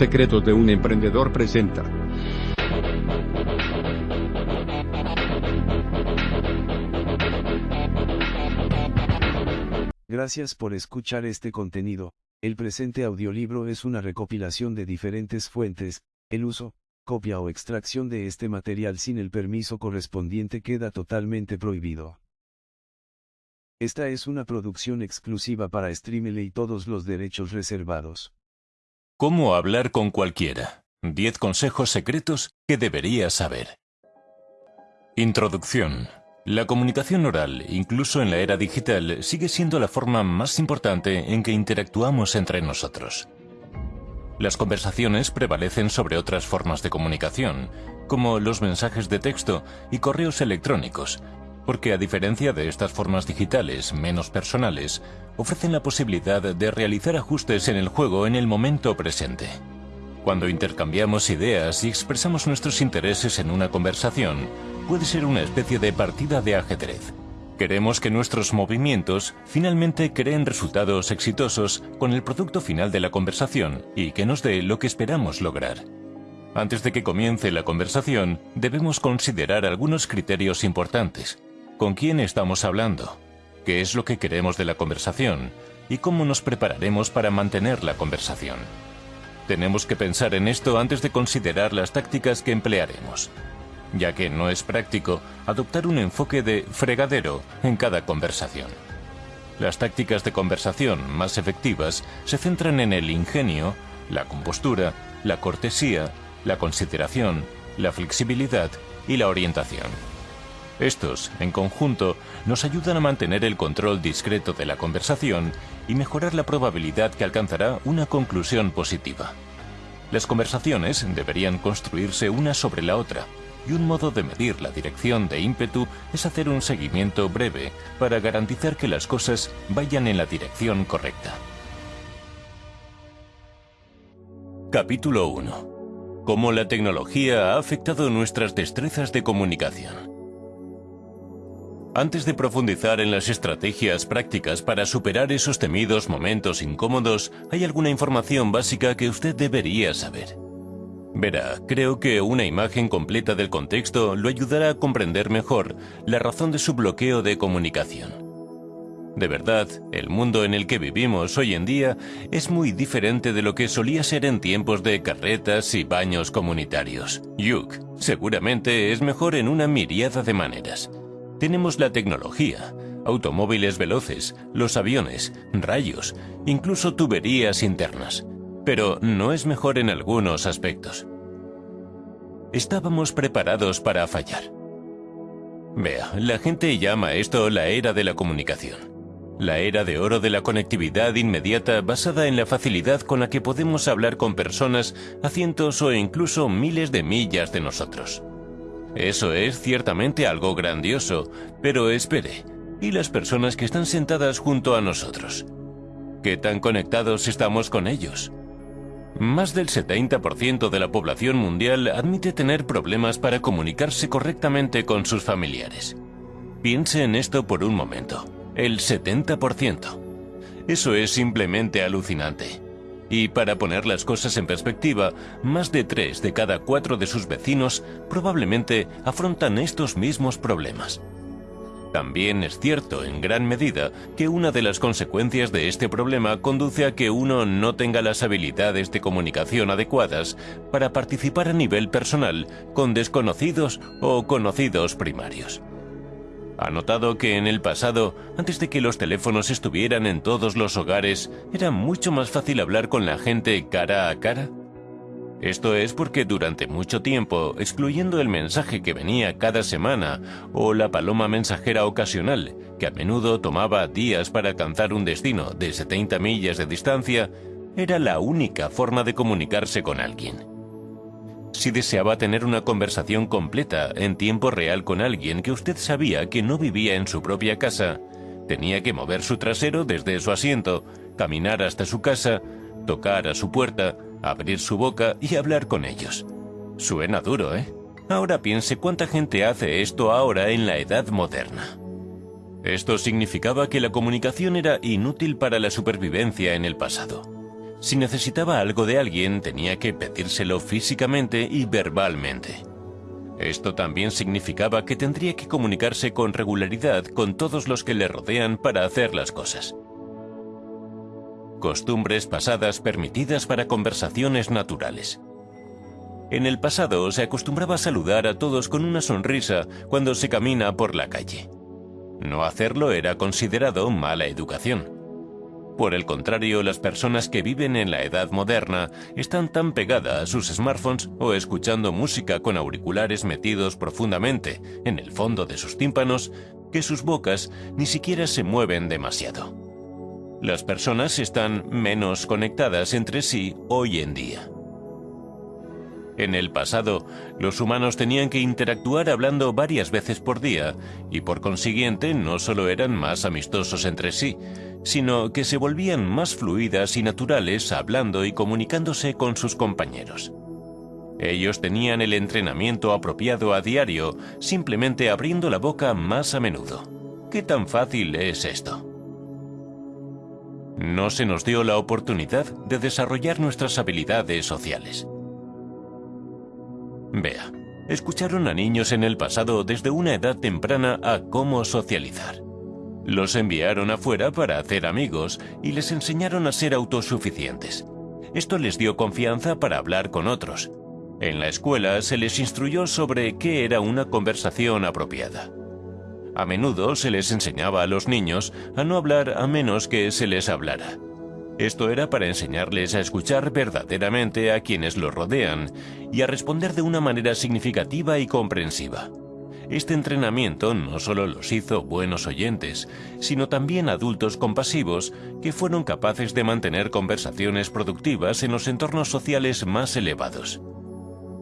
Secretos de un emprendedor presenta. Gracias por escuchar este contenido. El presente audiolibro es una recopilación de diferentes fuentes. El uso, copia o extracción de este material sin el permiso correspondiente queda totalmente prohibido. Esta es una producción exclusiva para Streamile y todos los derechos reservados. ¿Cómo hablar con cualquiera? 10 consejos secretos que deberías saber. Introducción. La comunicación oral, incluso en la era digital, sigue siendo la forma más importante en que interactuamos entre nosotros. Las conversaciones prevalecen sobre otras formas de comunicación, como los mensajes de texto y correos electrónicos, porque a diferencia de estas formas digitales menos personales, ofrecen la posibilidad de realizar ajustes en el juego en el momento presente. Cuando intercambiamos ideas y expresamos nuestros intereses en una conversación, puede ser una especie de partida de ajedrez. Queremos que nuestros movimientos finalmente creen resultados exitosos con el producto final de la conversación y que nos dé lo que esperamos lograr. Antes de que comience la conversación, debemos considerar algunos criterios importantes. ¿Con quién estamos hablando? ¿Qué es lo que queremos de la conversación? ¿Y cómo nos prepararemos para mantener la conversación? Tenemos que pensar en esto antes de considerar las tácticas que emplearemos ya que no es práctico adoptar un enfoque de fregadero en cada conversación. Las tácticas de conversación más efectivas se centran en el ingenio, la compostura, la cortesía, la consideración, la flexibilidad y la orientación. Estos, en conjunto, nos ayudan a mantener el control discreto de la conversación y mejorar la probabilidad que alcanzará una conclusión positiva. Las conversaciones deberían construirse una sobre la otra, y un modo de medir la dirección de ímpetu es hacer un seguimiento breve para garantizar que las cosas vayan en la dirección correcta. Capítulo 1. Cómo la tecnología ha afectado nuestras destrezas de comunicación. Antes de profundizar en las estrategias prácticas para superar esos temidos momentos incómodos, hay alguna información básica que usted debería saber. Verá, creo que una imagen completa del contexto lo ayudará a comprender mejor la razón de su bloqueo de comunicación. De verdad, el mundo en el que vivimos hoy en día es muy diferente de lo que solía ser en tiempos de carretas y baños comunitarios. Yuk, seguramente es mejor en una miriada de maneras. Tenemos la tecnología, automóviles veloces, los aviones, rayos, incluso tuberías internas pero no es mejor en algunos aspectos. Estábamos preparados para fallar. Vea, la gente llama esto la era de la comunicación. La era de oro de la conectividad inmediata basada en la facilidad con la que podemos hablar con personas a cientos o incluso miles de millas de nosotros. Eso es ciertamente algo grandioso, pero espere, ¿y las personas que están sentadas junto a nosotros? ¿Qué tan conectados estamos con ellos? Más del 70% de la población mundial admite tener problemas para comunicarse correctamente con sus familiares. Piense en esto por un momento. El 70%. Eso es simplemente alucinante. Y para poner las cosas en perspectiva, más de 3 de cada 4 de sus vecinos probablemente afrontan estos mismos problemas. También es cierto en gran medida que una de las consecuencias de este problema conduce a que uno no tenga las habilidades de comunicación adecuadas para participar a nivel personal con desconocidos o conocidos primarios. Ha notado que en el pasado, antes de que los teléfonos estuvieran en todos los hogares, era mucho más fácil hablar con la gente cara a cara. Esto es porque durante mucho tiempo, excluyendo el mensaje que venía cada semana o la paloma mensajera ocasional, que a menudo tomaba días para alcanzar un destino de 70 millas de distancia, era la única forma de comunicarse con alguien. Si deseaba tener una conversación completa en tiempo real con alguien que usted sabía que no vivía en su propia casa, tenía que mover su trasero desde su asiento, caminar hasta su casa, tocar a su puerta, abrir su boca y hablar con ellos. Suena duro, ¿eh? Ahora piense cuánta gente hace esto ahora en la edad moderna. Esto significaba que la comunicación era inútil para la supervivencia en el pasado. Si necesitaba algo de alguien, tenía que pedírselo físicamente y verbalmente. Esto también significaba que tendría que comunicarse con regularidad con todos los que le rodean para hacer las cosas. Costumbres pasadas permitidas para conversaciones naturales. En el pasado se acostumbraba a saludar a todos con una sonrisa cuando se camina por la calle. No hacerlo era considerado mala educación. Por el contrario, las personas que viven en la edad moderna están tan pegadas a sus smartphones o escuchando música con auriculares metidos profundamente en el fondo de sus tímpanos que sus bocas ni siquiera se mueven demasiado. Las personas están menos conectadas entre sí hoy en día. En el pasado, los humanos tenían que interactuar hablando varias veces por día y por consiguiente no solo eran más amistosos entre sí, sino que se volvían más fluidas y naturales hablando y comunicándose con sus compañeros. Ellos tenían el entrenamiento apropiado a diario, simplemente abriendo la boca más a menudo. ¿Qué tan fácil es esto? No se nos dio la oportunidad de desarrollar nuestras habilidades sociales. Vea, escucharon a niños en el pasado desde una edad temprana a cómo socializar. Los enviaron afuera para hacer amigos y les enseñaron a ser autosuficientes. Esto les dio confianza para hablar con otros. En la escuela se les instruyó sobre qué era una conversación apropiada. A menudo se les enseñaba a los niños a no hablar a menos que se les hablara. Esto era para enseñarles a escuchar verdaderamente a quienes los rodean y a responder de una manera significativa y comprensiva. Este entrenamiento no solo los hizo buenos oyentes, sino también adultos compasivos que fueron capaces de mantener conversaciones productivas en los entornos sociales más elevados.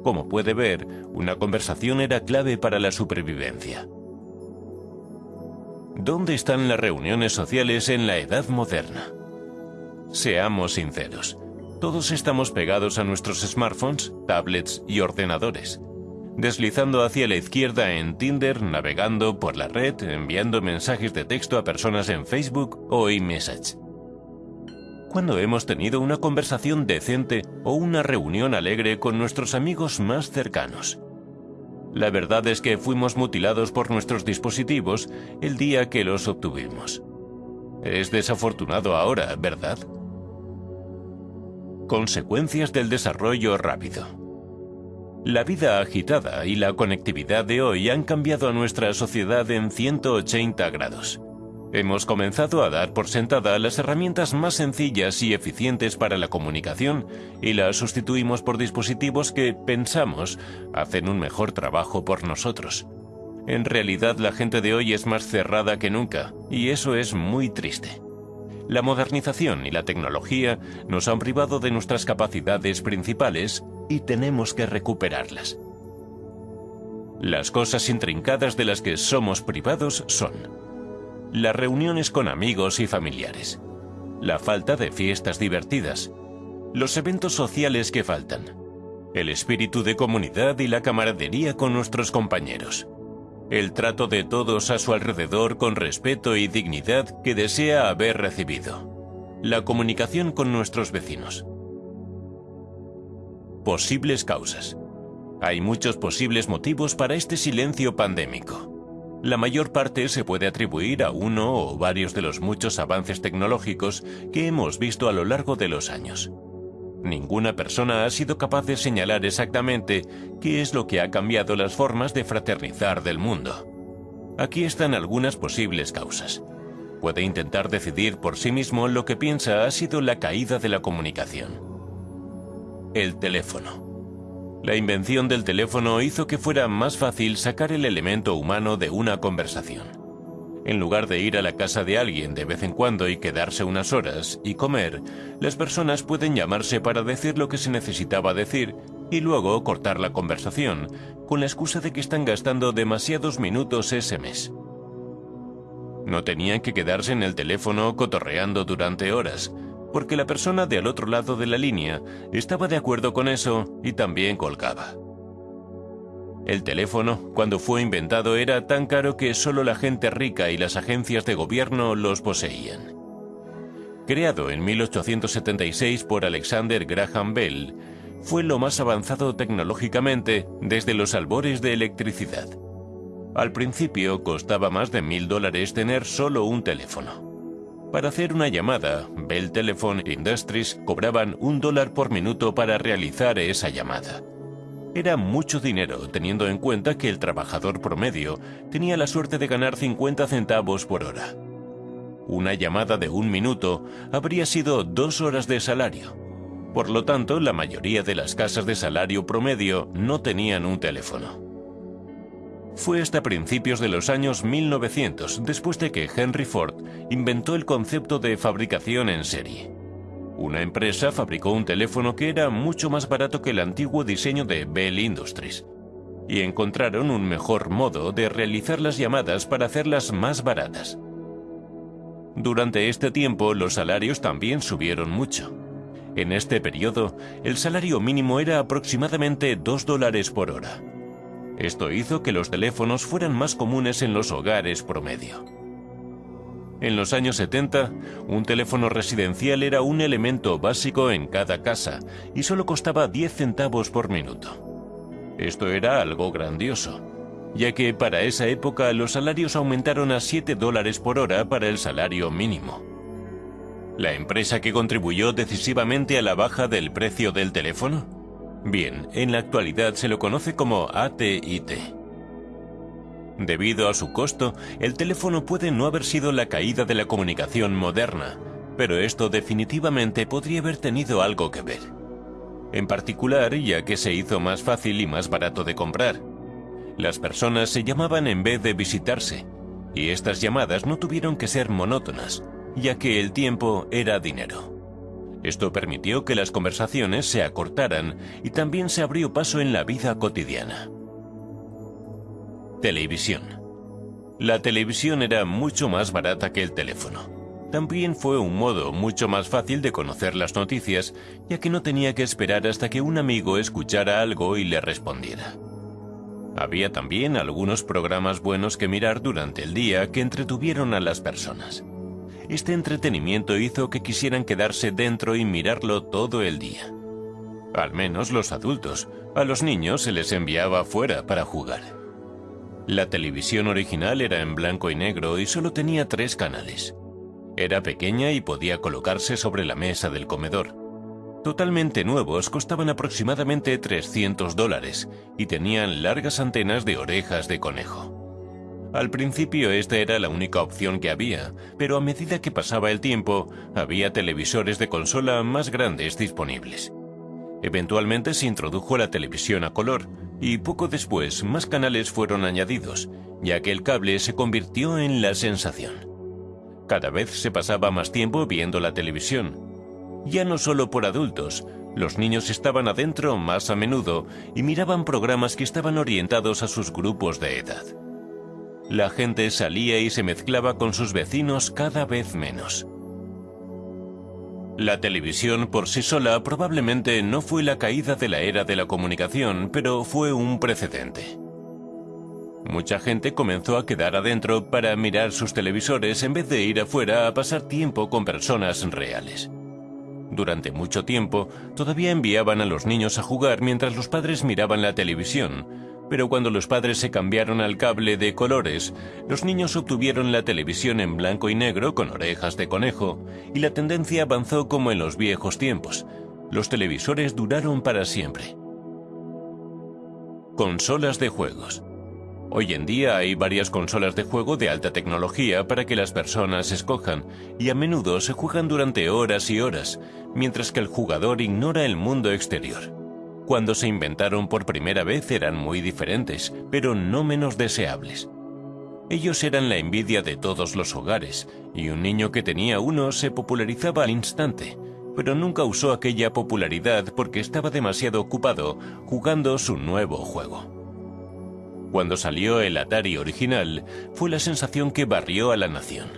Como puede ver, una conversación era clave para la supervivencia. ¿Dónde están las reuniones sociales en la edad moderna? Seamos sinceros, todos estamos pegados a nuestros smartphones, tablets y ordenadores, deslizando hacia la izquierda en Tinder, navegando por la red, enviando mensajes de texto a personas en Facebook o iMessage. ¿Cuándo hemos tenido una conversación decente o una reunión alegre con nuestros amigos más cercanos? La verdad es que fuimos mutilados por nuestros dispositivos el día que los obtuvimos. Es desafortunado ahora, ¿verdad? Consecuencias del desarrollo rápido. La vida agitada y la conectividad de hoy han cambiado a nuestra sociedad en 180 grados. Hemos comenzado a dar por sentada las herramientas más sencillas y eficientes para la comunicación y las sustituimos por dispositivos que, pensamos, hacen un mejor trabajo por nosotros. En realidad la gente de hoy es más cerrada que nunca, y eso es muy triste. La modernización y la tecnología nos han privado de nuestras capacidades principales y tenemos que recuperarlas. Las cosas intrincadas de las que somos privados son las reuniones con amigos y familiares, la falta de fiestas divertidas, los eventos sociales que faltan, el espíritu de comunidad y la camaradería con nuestros compañeros, el trato de todos a su alrededor con respeto y dignidad que desea haber recibido, la comunicación con nuestros vecinos. Posibles causas. Hay muchos posibles motivos para este silencio pandémico. La mayor parte se puede atribuir a uno o varios de los muchos avances tecnológicos que hemos visto a lo largo de los años. Ninguna persona ha sido capaz de señalar exactamente qué es lo que ha cambiado las formas de fraternizar del mundo. Aquí están algunas posibles causas. Puede intentar decidir por sí mismo lo que piensa ha sido la caída de la comunicación. El teléfono. La invención del teléfono hizo que fuera más fácil sacar el elemento humano de una conversación. En lugar de ir a la casa de alguien de vez en cuando y quedarse unas horas y comer, las personas pueden llamarse para decir lo que se necesitaba decir y luego cortar la conversación, con la excusa de que están gastando demasiados minutos ese mes. No tenían que quedarse en el teléfono cotorreando durante horas, porque la persona de al otro lado de la línea estaba de acuerdo con eso y también colgaba. El teléfono, cuando fue inventado, era tan caro que solo la gente rica y las agencias de gobierno los poseían. creado en 1876 por Alexander Graham Bell, fue lo más avanzado tecnológicamente desde los albores de electricidad. Al principio costaba más de mil dólares tener solo un teléfono. Para hacer una llamada, Bell Telephone Industries cobraban un dólar por minuto para realizar esa llamada. Era mucho dinero teniendo en cuenta que el trabajador promedio tenía la suerte de ganar 50 centavos por hora. Una llamada de un minuto habría sido dos horas de salario. Por lo tanto, la mayoría de las casas de salario promedio no tenían un teléfono. Fue hasta principios de los años 1900, después de que Henry Ford inventó el concepto de fabricación en serie. Una empresa fabricó un teléfono que era mucho más barato que el antiguo diseño de Bell Industries, y encontraron un mejor modo de realizar las llamadas para hacerlas más baratas. Durante este tiempo los salarios también subieron mucho. En este periodo, el salario mínimo era aproximadamente 2 dólares por hora. Esto hizo que los teléfonos fueran más comunes en los hogares promedio. En los años 70, un teléfono residencial era un elemento básico en cada casa y solo costaba 10 centavos por minuto. Esto era algo grandioso, ya que para esa época los salarios aumentaron a 7 dólares por hora para el salario mínimo. ¿La empresa que contribuyó decisivamente a la baja del precio del teléfono? Bien, en la actualidad se lo conoce como AT&T. Debido a su costo, el teléfono puede no haber sido la caída de la comunicación moderna, pero esto definitivamente podría haber tenido algo que ver. En particular, ya que se hizo más fácil y más barato de comprar. Las personas se llamaban en vez de visitarse, y estas llamadas no tuvieron que ser monótonas, ya que el tiempo era dinero. Esto permitió que las conversaciones se acortaran y también se abrió paso en la vida cotidiana. Televisión. La televisión era mucho más barata que el teléfono. También fue un modo mucho más fácil de conocer las noticias, ya que no tenía que esperar hasta que un amigo escuchara algo y le respondiera. Había también algunos programas buenos que mirar durante el día que entretuvieron a las personas. Este entretenimiento hizo que quisieran quedarse dentro y mirarlo todo el día. Al menos los adultos. A los niños se les enviaba fuera para jugar. La televisión original era en blanco y negro y solo tenía tres canales. Era pequeña y podía colocarse sobre la mesa del comedor. Totalmente nuevos costaban aproximadamente 300 dólares y tenían largas antenas de orejas de conejo. Al principio esta era la única opción que había, pero a medida que pasaba el tiempo, había televisores de consola más grandes disponibles. Eventualmente se introdujo la televisión a color, y poco después más canales fueron añadidos, ya que el cable se convirtió en la sensación. Cada vez se pasaba más tiempo viendo la televisión. Ya no solo por adultos, los niños estaban adentro más a menudo y miraban programas que estaban orientados a sus grupos de edad. La gente salía y se mezclaba con sus vecinos cada vez menos. La televisión por sí sola probablemente no fue la caída de la era de la comunicación, pero fue un precedente. Mucha gente comenzó a quedar adentro para mirar sus televisores en vez de ir afuera a pasar tiempo con personas reales. Durante mucho tiempo, todavía enviaban a los niños a jugar mientras los padres miraban la televisión, pero cuando los padres se cambiaron al cable de colores, los niños obtuvieron la televisión en blanco y negro con orejas de conejo, y la tendencia avanzó como en los viejos tiempos. Los televisores duraron para siempre. Consolas de juegos. Hoy en día hay varias consolas de juego de alta tecnología para que las personas escojan, y a menudo se juegan durante horas y horas, mientras que el jugador ignora el mundo exterior. Cuando se inventaron por primera vez eran muy diferentes, pero no menos deseables. Ellos eran la envidia de todos los hogares, y un niño que tenía uno se popularizaba al instante, pero nunca usó aquella popularidad porque estaba demasiado ocupado jugando su nuevo juego. Cuando salió el Atari original, fue la sensación que barrió a la nación.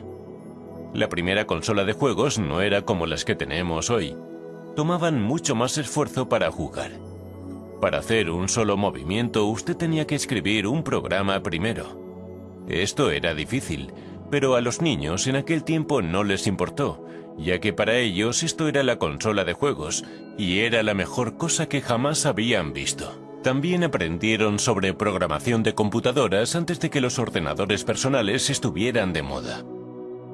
La primera consola de juegos no era como las que tenemos hoy. Tomaban mucho más esfuerzo para jugar. Para hacer un solo movimiento usted tenía que escribir un programa primero. Esto era difícil, pero a los niños en aquel tiempo no les importó, ya que para ellos esto era la consola de juegos y era la mejor cosa que jamás habían visto. También aprendieron sobre programación de computadoras antes de que los ordenadores personales estuvieran de moda.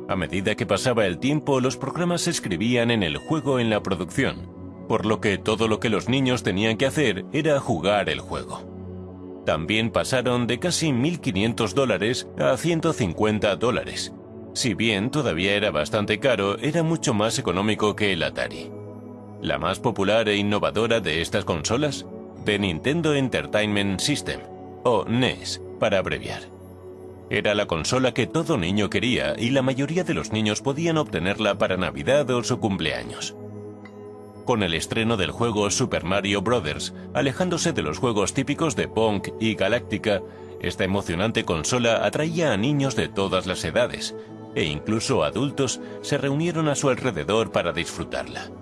A medida que pasaba el tiempo, los programas se escribían en el juego en la producción, por lo que todo lo que los niños tenían que hacer era jugar el juego. También pasaron de casi 1.500 dólares a 150 dólares. Si bien todavía era bastante caro, era mucho más económico que el Atari. La más popular e innovadora de estas consolas de Nintendo Entertainment System, o NES, para abreviar. Era la consola que todo niño quería y la mayoría de los niños podían obtenerla para Navidad o su cumpleaños. Con el estreno del juego Super Mario Bros., alejándose de los juegos típicos de Pong y Galáctica, esta emocionante consola atraía a niños de todas las edades, e incluso adultos se reunieron a su alrededor para disfrutarla.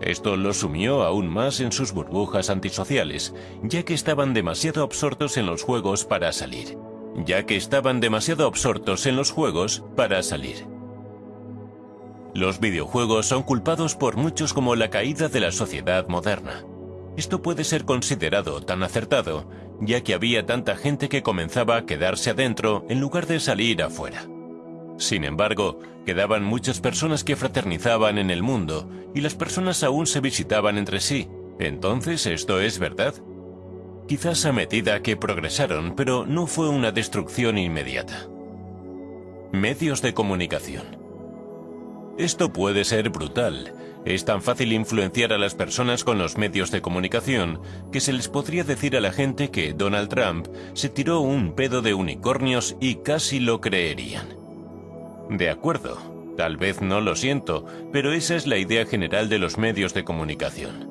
Esto los sumió aún más en sus burbujas antisociales, ya que estaban demasiado absortos en los juegos para salir. Ya que estaban demasiado absortos en los juegos para salir. Los videojuegos son culpados por muchos como la caída de la sociedad moderna. Esto puede ser considerado tan acertado, ya que había tanta gente que comenzaba a quedarse adentro en lugar de salir afuera. Sin embargo, quedaban muchas personas que fraternizaban en el mundo y las personas aún se visitaban entre sí. Entonces, ¿esto es verdad? Quizás a medida que progresaron, pero no fue una destrucción inmediata. Medios de comunicación. Esto puede ser brutal. Es tan fácil influenciar a las personas con los medios de comunicación que se les podría decir a la gente que Donald Trump se tiró un pedo de unicornios y casi lo creerían. De acuerdo, tal vez no lo siento, pero esa es la idea general de los medios de comunicación.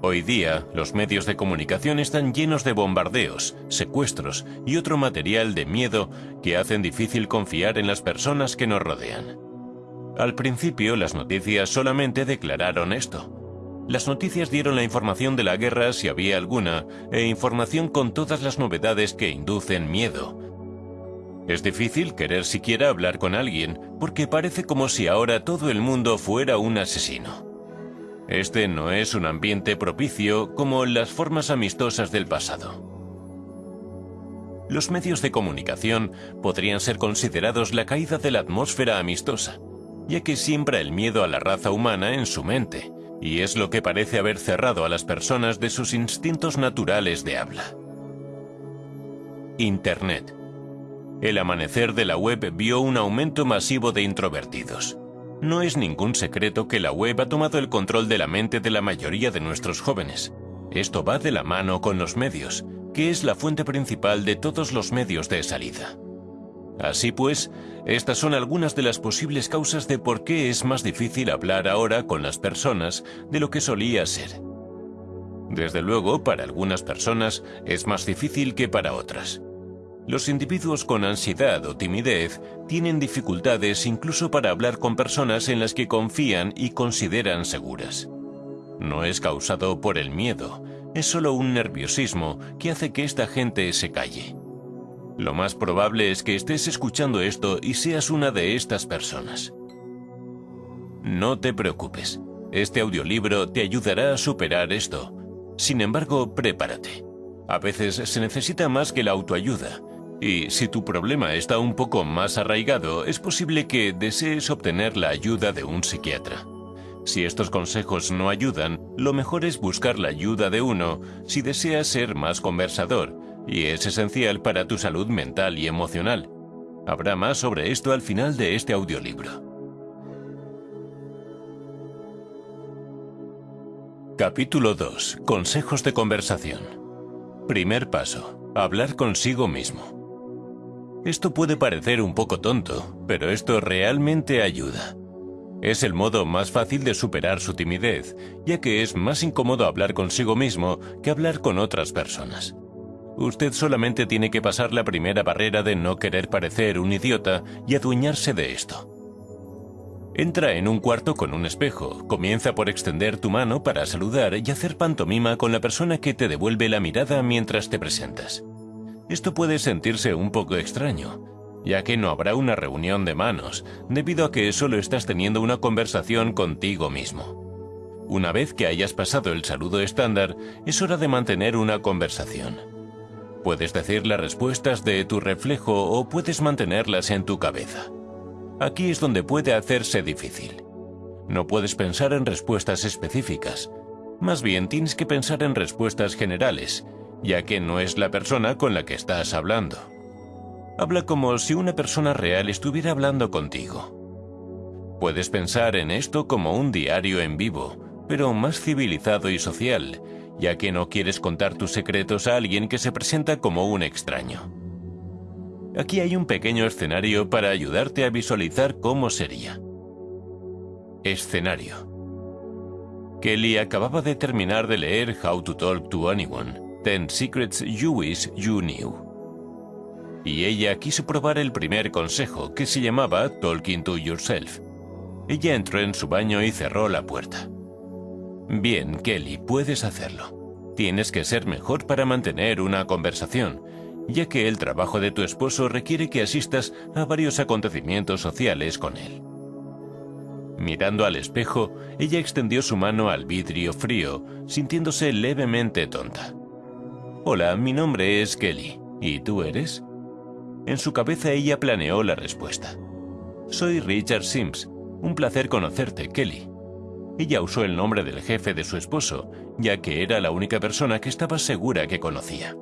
Hoy día, los medios de comunicación están llenos de bombardeos, secuestros y otro material de miedo que hacen difícil confiar en las personas que nos rodean. Al principio, las noticias solamente declararon esto. Las noticias dieron la información de la guerra si había alguna, e información con todas las novedades que inducen miedo, es difícil querer siquiera hablar con alguien, porque parece como si ahora todo el mundo fuera un asesino. Este no es un ambiente propicio como las formas amistosas del pasado. Los medios de comunicación podrían ser considerados la caída de la atmósfera amistosa, ya que siembra el miedo a la raza humana en su mente, y es lo que parece haber cerrado a las personas de sus instintos naturales de habla. Internet el amanecer de la web vio un aumento masivo de introvertidos. No es ningún secreto que la web ha tomado el control de la mente de la mayoría de nuestros jóvenes. Esto va de la mano con los medios, que es la fuente principal de todos los medios de salida. Así pues, estas son algunas de las posibles causas de por qué es más difícil hablar ahora con las personas de lo que solía ser. Desde luego, para algunas personas es más difícil que para otras. Los individuos con ansiedad o timidez tienen dificultades incluso para hablar con personas en las que confían y consideran seguras. No es causado por el miedo, es solo un nerviosismo que hace que esta gente se calle. Lo más probable es que estés escuchando esto y seas una de estas personas. No te preocupes, este audiolibro te ayudará a superar esto. Sin embargo, prepárate. A veces se necesita más que la autoayuda y si tu problema está un poco más arraigado, es posible que desees obtener la ayuda de un psiquiatra. Si estos consejos no ayudan, lo mejor es buscar la ayuda de uno si deseas ser más conversador, y es esencial para tu salud mental y emocional. Habrá más sobre esto al final de este audiolibro. Capítulo 2. Consejos de conversación. Primer paso. Hablar consigo mismo. Esto puede parecer un poco tonto, pero esto realmente ayuda. Es el modo más fácil de superar su timidez, ya que es más incómodo hablar consigo mismo que hablar con otras personas. Usted solamente tiene que pasar la primera barrera de no querer parecer un idiota y adueñarse de esto. Entra en un cuarto con un espejo, comienza por extender tu mano para saludar y hacer pantomima con la persona que te devuelve la mirada mientras te presentas. Esto puede sentirse un poco extraño, ya que no habrá una reunión de manos, debido a que solo estás teniendo una conversación contigo mismo. Una vez que hayas pasado el saludo estándar, es hora de mantener una conversación. Puedes decir las respuestas de tu reflejo o puedes mantenerlas en tu cabeza. Aquí es donde puede hacerse difícil. No puedes pensar en respuestas específicas. Más bien tienes que pensar en respuestas generales, ya que no es la persona con la que estás hablando. Habla como si una persona real estuviera hablando contigo. Puedes pensar en esto como un diario en vivo, pero más civilizado y social, ya que no quieres contar tus secretos a alguien que se presenta como un extraño. Aquí hay un pequeño escenario para ayudarte a visualizar cómo sería. Escenario. Kelly acababa de terminar de leer How to Talk to Anyone, Ten Secrets You Wish You Knew. Y ella quiso probar el primer consejo, que se llamaba Talking to Yourself. Ella entró en su baño y cerró la puerta. Bien, Kelly, puedes hacerlo. Tienes que ser mejor para mantener una conversación, ya que el trabajo de tu esposo requiere que asistas a varios acontecimientos sociales con él. Mirando al espejo, ella extendió su mano al vidrio frío, sintiéndose levemente tonta. Hola, mi nombre es Kelly. ¿Y tú eres? En su cabeza ella planeó la respuesta. Soy Richard Sims. Un placer conocerte, Kelly. Ella usó el nombre del jefe de su esposo, ya que era la única persona que estaba segura que conocía.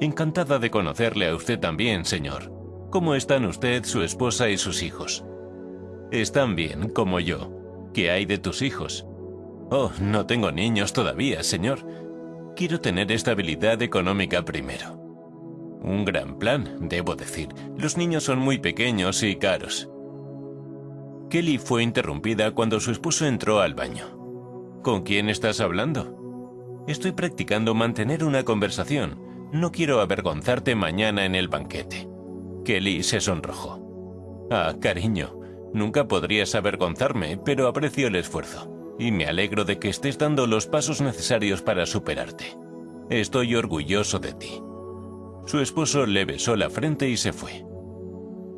Encantada de conocerle a usted también, señor. ¿Cómo están usted, su esposa y sus hijos? Están bien, como yo. ¿Qué hay de tus hijos? Oh, no tengo niños todavía, señor. Quiero tener estabilidad económica primero. Un gran plan, debo decir. Los niños son muy pequeños y caros. Kelly fue interrumpida cuando su esposo entró al baño. ¿Con quién estás hablando? Estoy practicando mantener una conversación. No quiero avergonzarte mañana en el banquete. Kelly se sonrojó. Ah, cariño, nunca podrías avergonzarme, pero aprecio el esfuerzo. Y me alegro de que estés dando los pasos necesarios para superarte. Estoy orgulloso de ti. Su esposo le besó la frente y se fue.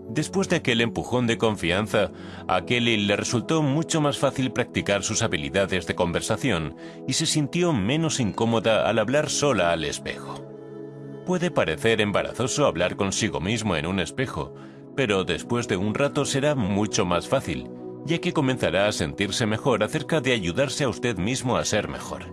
Después de aquel empujón de confianza, a Kelly le resultó mucho más fácil practicar sus habilidades de conversación y se sintió menos incómoda al hablar sola al espejo. Puede parecer embarazoso hablar consigo mismo en un espejo, pero después de un rato será mucho más fácil, ya que comenzará a sentirse mejor acerca de ayudarse a usted mismo a ser mejor.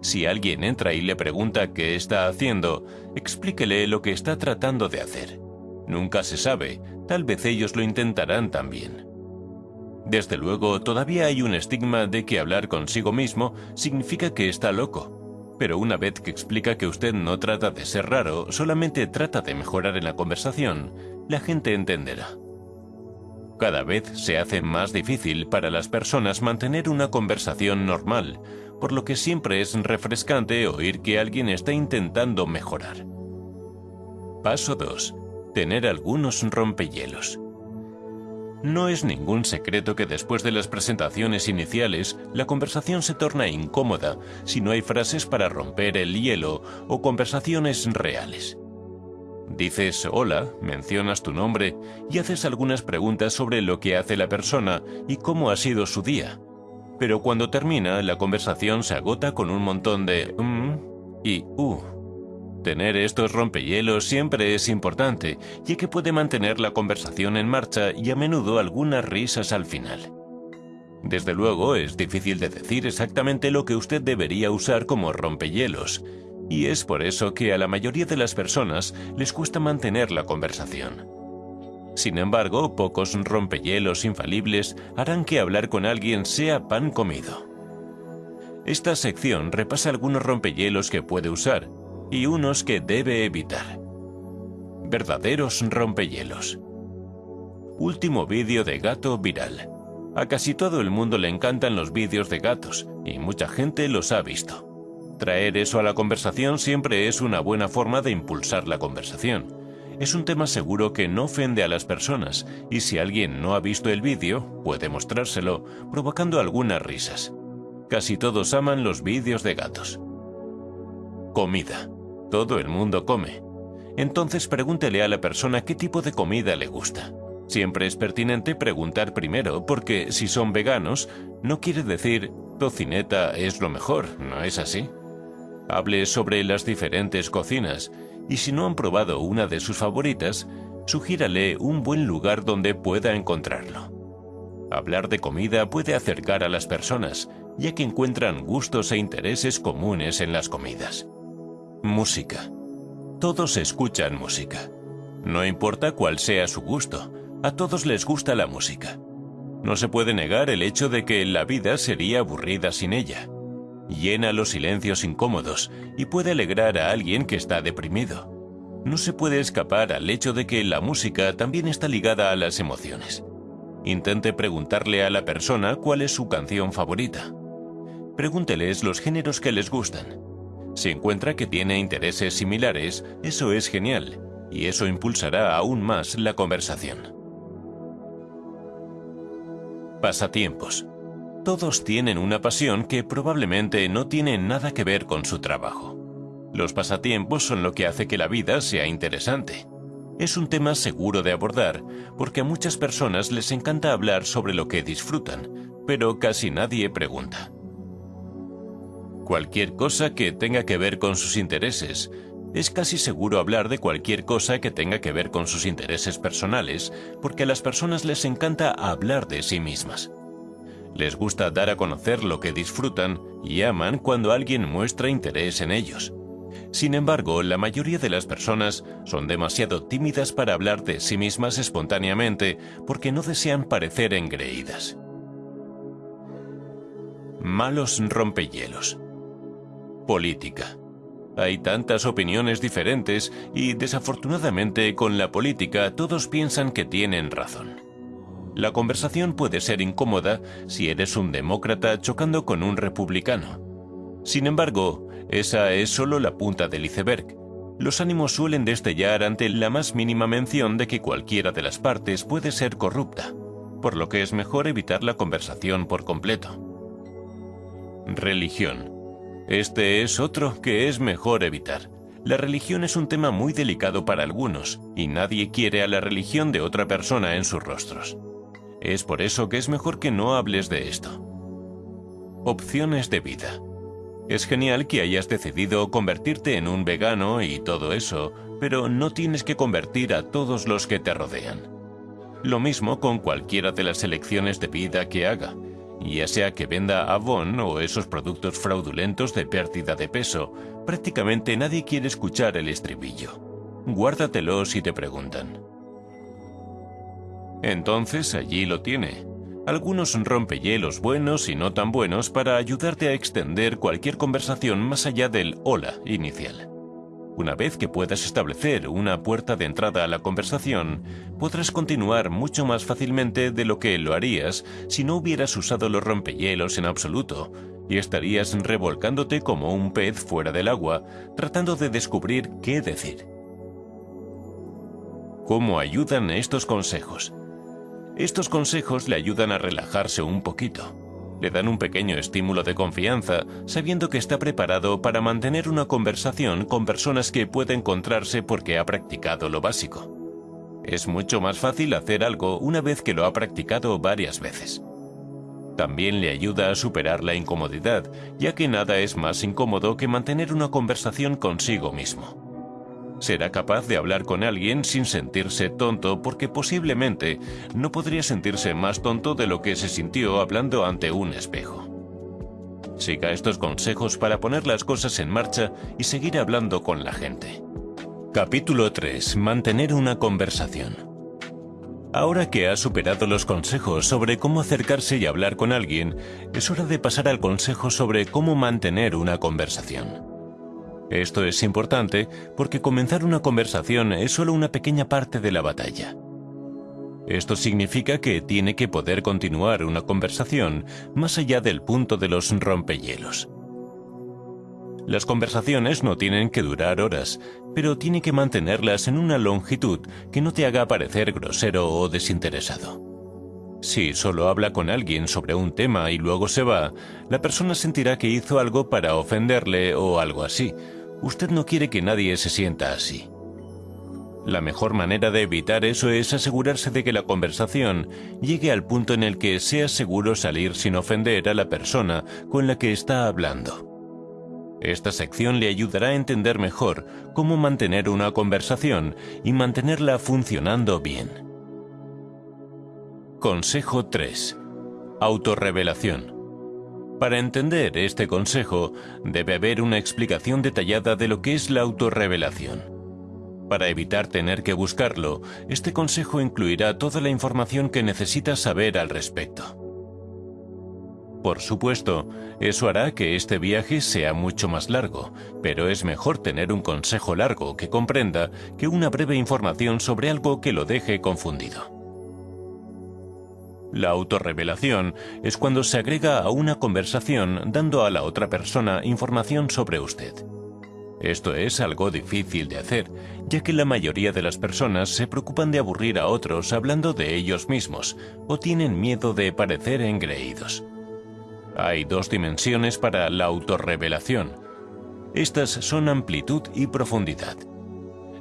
Si alguien entra y le pregunta qué está haciendo, explíquele lo que está tratando de hacer. Nunca se sabe, tal vez ellos lo intentarán también. Desde luego, todavía hay un estigma de que hablar consigo mismo significa que está loco, pero una vez que explica que usted no trata de ser raro, solamente trata de mejorar en la conversación, la gente entenderá. Cada vez se hace más difícil para las personas mantener una conversación normal, por lo que siempre es refrescante oír que alguien está intentando mejorar. Paso 2 tener algunos rompehielos. No es ningún secreto que después de las presentaciones iniciales, la conversación se torna incómoda si no hay frases para romper el hielo o conversaciones reales. Dices hola, mencionas tu nombre y haces algunas preguntas sobre lo que hace la persona y cómo ha sido su día. Pero cuando termina, la conversación se agota con un montón de mm y uh. Tener estos rompehielos siempre es importante, ya que puede mantener la conversación en marcha y a menudo algunas risas al final. Desde luego, es difícil de decir exactamente lo que usted debería usar como rompehielos, y es por eso que a la mayoría de las personas les cuesta mantener la conversación. Sin embargo, pocos rompehielos infalibles harán que hablar con alguien sea pan comido. Esta sección repasa algunos rompehielos que puede usar, y unos que debe evitar. Verdaderos rompehielos. Último vídeo de gato viral. A casi todo el mundo le encantan los vídeos de gatos, y mucha gente los ha visto. Traer eso a la conversación siempre es una buena forma de impulsar la conversación. Es un tema seguro que no ofende a las personas, y si alguien no ha visto el vídeo, puede mostrárselo, provocando algunas risas. Casi todos aman los vídeos de gatos. Comida. Todo el mundo come. entonces pregúntele a la persona qué tipo de comida le gusta. Siempre es pertinente preguntar primero, porque si son veganos, no quiere decir tocineta es lo mejor, ¿no es así? Hable sobre las diferentes cocinas, y si no han probado una de sus favoritas, sugírale un buen lugar donde pueda encontrarlo. Hablar de comida puede acercar a las personas, ya que encuentran gustos e intereses comunes en las comidas. Música. Todos escuchan música. No importa cuál sea su gusto, a todos les gusta la música. No se puede negar el hecho de que la vida sería aburrida sin ella. Llena los silencios incómodos y puede alegrar a alguien que está deprimido. No se puede escapar al hecho de que la música también está ligada a las emociones. Intente preguntarle a la persona cuál es su canción favorita. Pregúnteles los géneros que les gustan. Si encuentra que tiene intereses similares, eso es genial, y eso impulsará aún más la conversación. Pasatiempos. Todos tienen una pasión que probablemente no tiene nada que ver con su trabajo. Los pasatiempos son lo que hace que la vida sea interesante. Es un tema seguro de abordar, porque a muchas personas les encanta hablar sobre lo que disfrutan, pero casi nadie pregunta. Cualquier cosa que tenga que ver con sus intereses, es casi seguro hablar de cualquier cosa que tenga que ver con sus intereses personales, porque a las personas les encanta hablar de sí mismas. Les gusta dar a conocer lo que disfrutan y aman cuando alguien muestra interés en ellos. Sin embargo, la mayoría de las personas son demasiado tímidas para hablar de sí mismas espontáneamente porque no desean parecer engreídas. Malos rompehielos. Política. Hay tantas opiniones diferentes y desafortunadamente con la política todos piensan que tienen razón. La conversación puede ser incómoda si eres un demócrata chocando con un republicano. Sin embargo, esa es solo la punta del iceberg. Los ánimos suelen destellar ante la más mínima mención de que cualquiera de las partes puede ser corrupta, por lo que es mejor evitar la conversación por completo. Religión. Este es otro que es mejor evitar. La religión es un tema muy delicado para algunos, y nadie quiere a la religión de otra persona en sus rostros. Es por eso que es mejor que no hables de esto. Opciones de vida. Es genial que hayas decidido convertirte en un vegano y todo eso, pero no tienes que convertir a todos los que te rodean. Lo mismo con cualquiera de las elecciones de vida que haga, ya sea que venda Avon o esos productos fraudulentos de pérdida de peso, prácticamente nadie quiere escuchar el estribillo. Guárdatelo si te preguntan. Entonces allí lo tiene algunos rompehielos buenos y no tan buenos para ayudarte a extender cualquier conversación más allá del hola inicial. Una vez que puedas establecer una puerta de entrada a la conversación, podrás continuar mucho más fácilmente de lo que lo harías si no hubieras usado los rompehielos en absoluto, y estarías revolcándote como un pez fuera del agua, tratando de descubrir qué decir. ¿Cómo ayudan estos consejos? Estos consejos le ayudan a relajarse un poquito. Le dan un pequeño estímulo de confianza, sabiendo que está preparado para mantener una conversación con personas que puede encontrarse porque ha practicado lo básico. Es mucho más fácil hacer algo una vez que lo ha practicado varias veces. También le ayuda a superar la incomodidad, ya que nada es más incómodo que mantener una conversación consigo mismo será capaz de hablar con alguien sin sentirse tonto porque posiblemente no podría sentirse más tonto de lo que se sintió hablando ante un espejo. Siga estos consejos para poner las cosas en marcha y seguir hablando con la gente. Capítulo 3. Mantener una conversación. Ahora que ha superado los consejos sobre cómo acercarse y hablar con alguien, es hora de pasar al consejo sobre cómo mantener una conversación. Esto es importante porque comenzar una conversación es solo una pequeña parte de la batalla. Esto significa que tiene que poder continuar una conversación más allá del punto de los rompehielos. Las conversaciones no tienen que durar horas, pero tiene que mantenerlas en una longitud que no te haga parecer grosero o desinteresado. Si solo habla con alguien sobre un tema y luego se va, la persona sentirá que hizo algo para ofenderle o algo así. Usted no quiere que nadie se sienta así. La mejor manera de evitar eso es asegurarse de que la conversación llegue al punto en el que sea seguro salir sin ofender a la persona con la que está hablando. Esta sección le ayudará a entender mejor cómo mantener una conversación y mantenerla funcionando bien. Consejo 3. Autorrevelación. Para entender este consejo, debe haber una explicación detallada de lo que es la autorrevelación. Para evitar tener que buscarlo, este consejo incluirá toda la información que necesitas saber al respecto. Por supuesto, eso hará que este viaje sea mucho más largo, pero es mejor tener un consejo largo que comprenda que una breve información sobre algo que lo deje confundido. La autorrevelación es cuando se agrega a una conversación dando a la otra persona información sobre usted. Esto es algo difícil de hacer, ya que la mayoría de las personas se preocupan de aburrir a otros hablando de ellos mismos o tienen miedo de parecer engreídos. Hay dos dimensiones para la autorrevelación. Estas son amplitud y profundidad.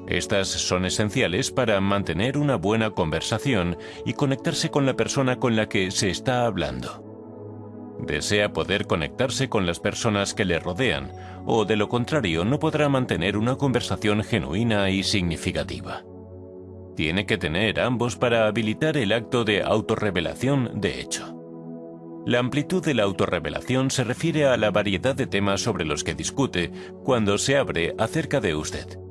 Estas son esenciales para mantener una buena conversación y conectarse con la persona con la que se está hablando. Desea poder conectarse con las personas que le rodean, o de lo contrario no podrá mantener una conversación genuina y significativa. Tiene que tener ambos para habilitar el acto de autorrevelación de hecho. La amplitud de la autorrevelación se refiere a la variedad de temas sobre los que discute cuando se abre acerca de usted.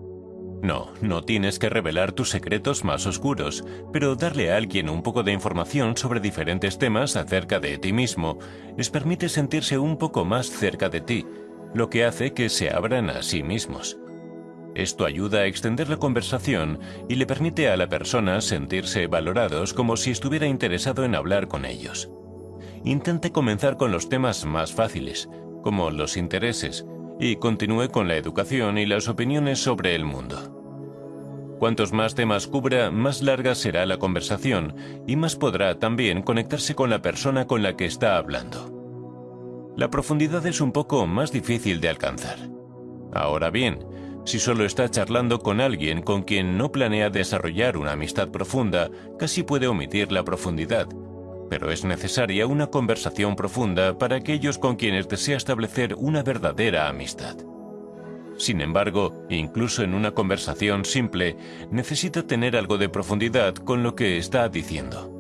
No, no tienes que revelar tus secretos más oscuros, pero darle a alguien un poco de información sobre diferentes temas acerca de ti mismo les permite sentirse un poco más cerca de ti, lo que hace que se abran a sí mismos. Esto ayuda a extender la conversación y le permite a la persona sentirse valorados como si estuviera interesado en hablar con ellos. Intente comenzar con los temas más fáciles, como los intereses, y continúe con la educación y las opiniones sobre el mundo. Cuantos más temas cubra, más larga será la conversación y más podrá también conectarse con la persona con la que está hablando. La profundidad es un poco más difícil de alcanzar. Ahora bien, si solo está charlando con alguien con quien no planea desarrollar una amistad profunda, casi puede omitir la profundidad, pero es necesaria una conversación profunda para aquellos con quienes desea establecer una verdadera amistad. Sin embargo, incluso en una conversación simple, necesita tener algo de profundidad con lo que está diciendo.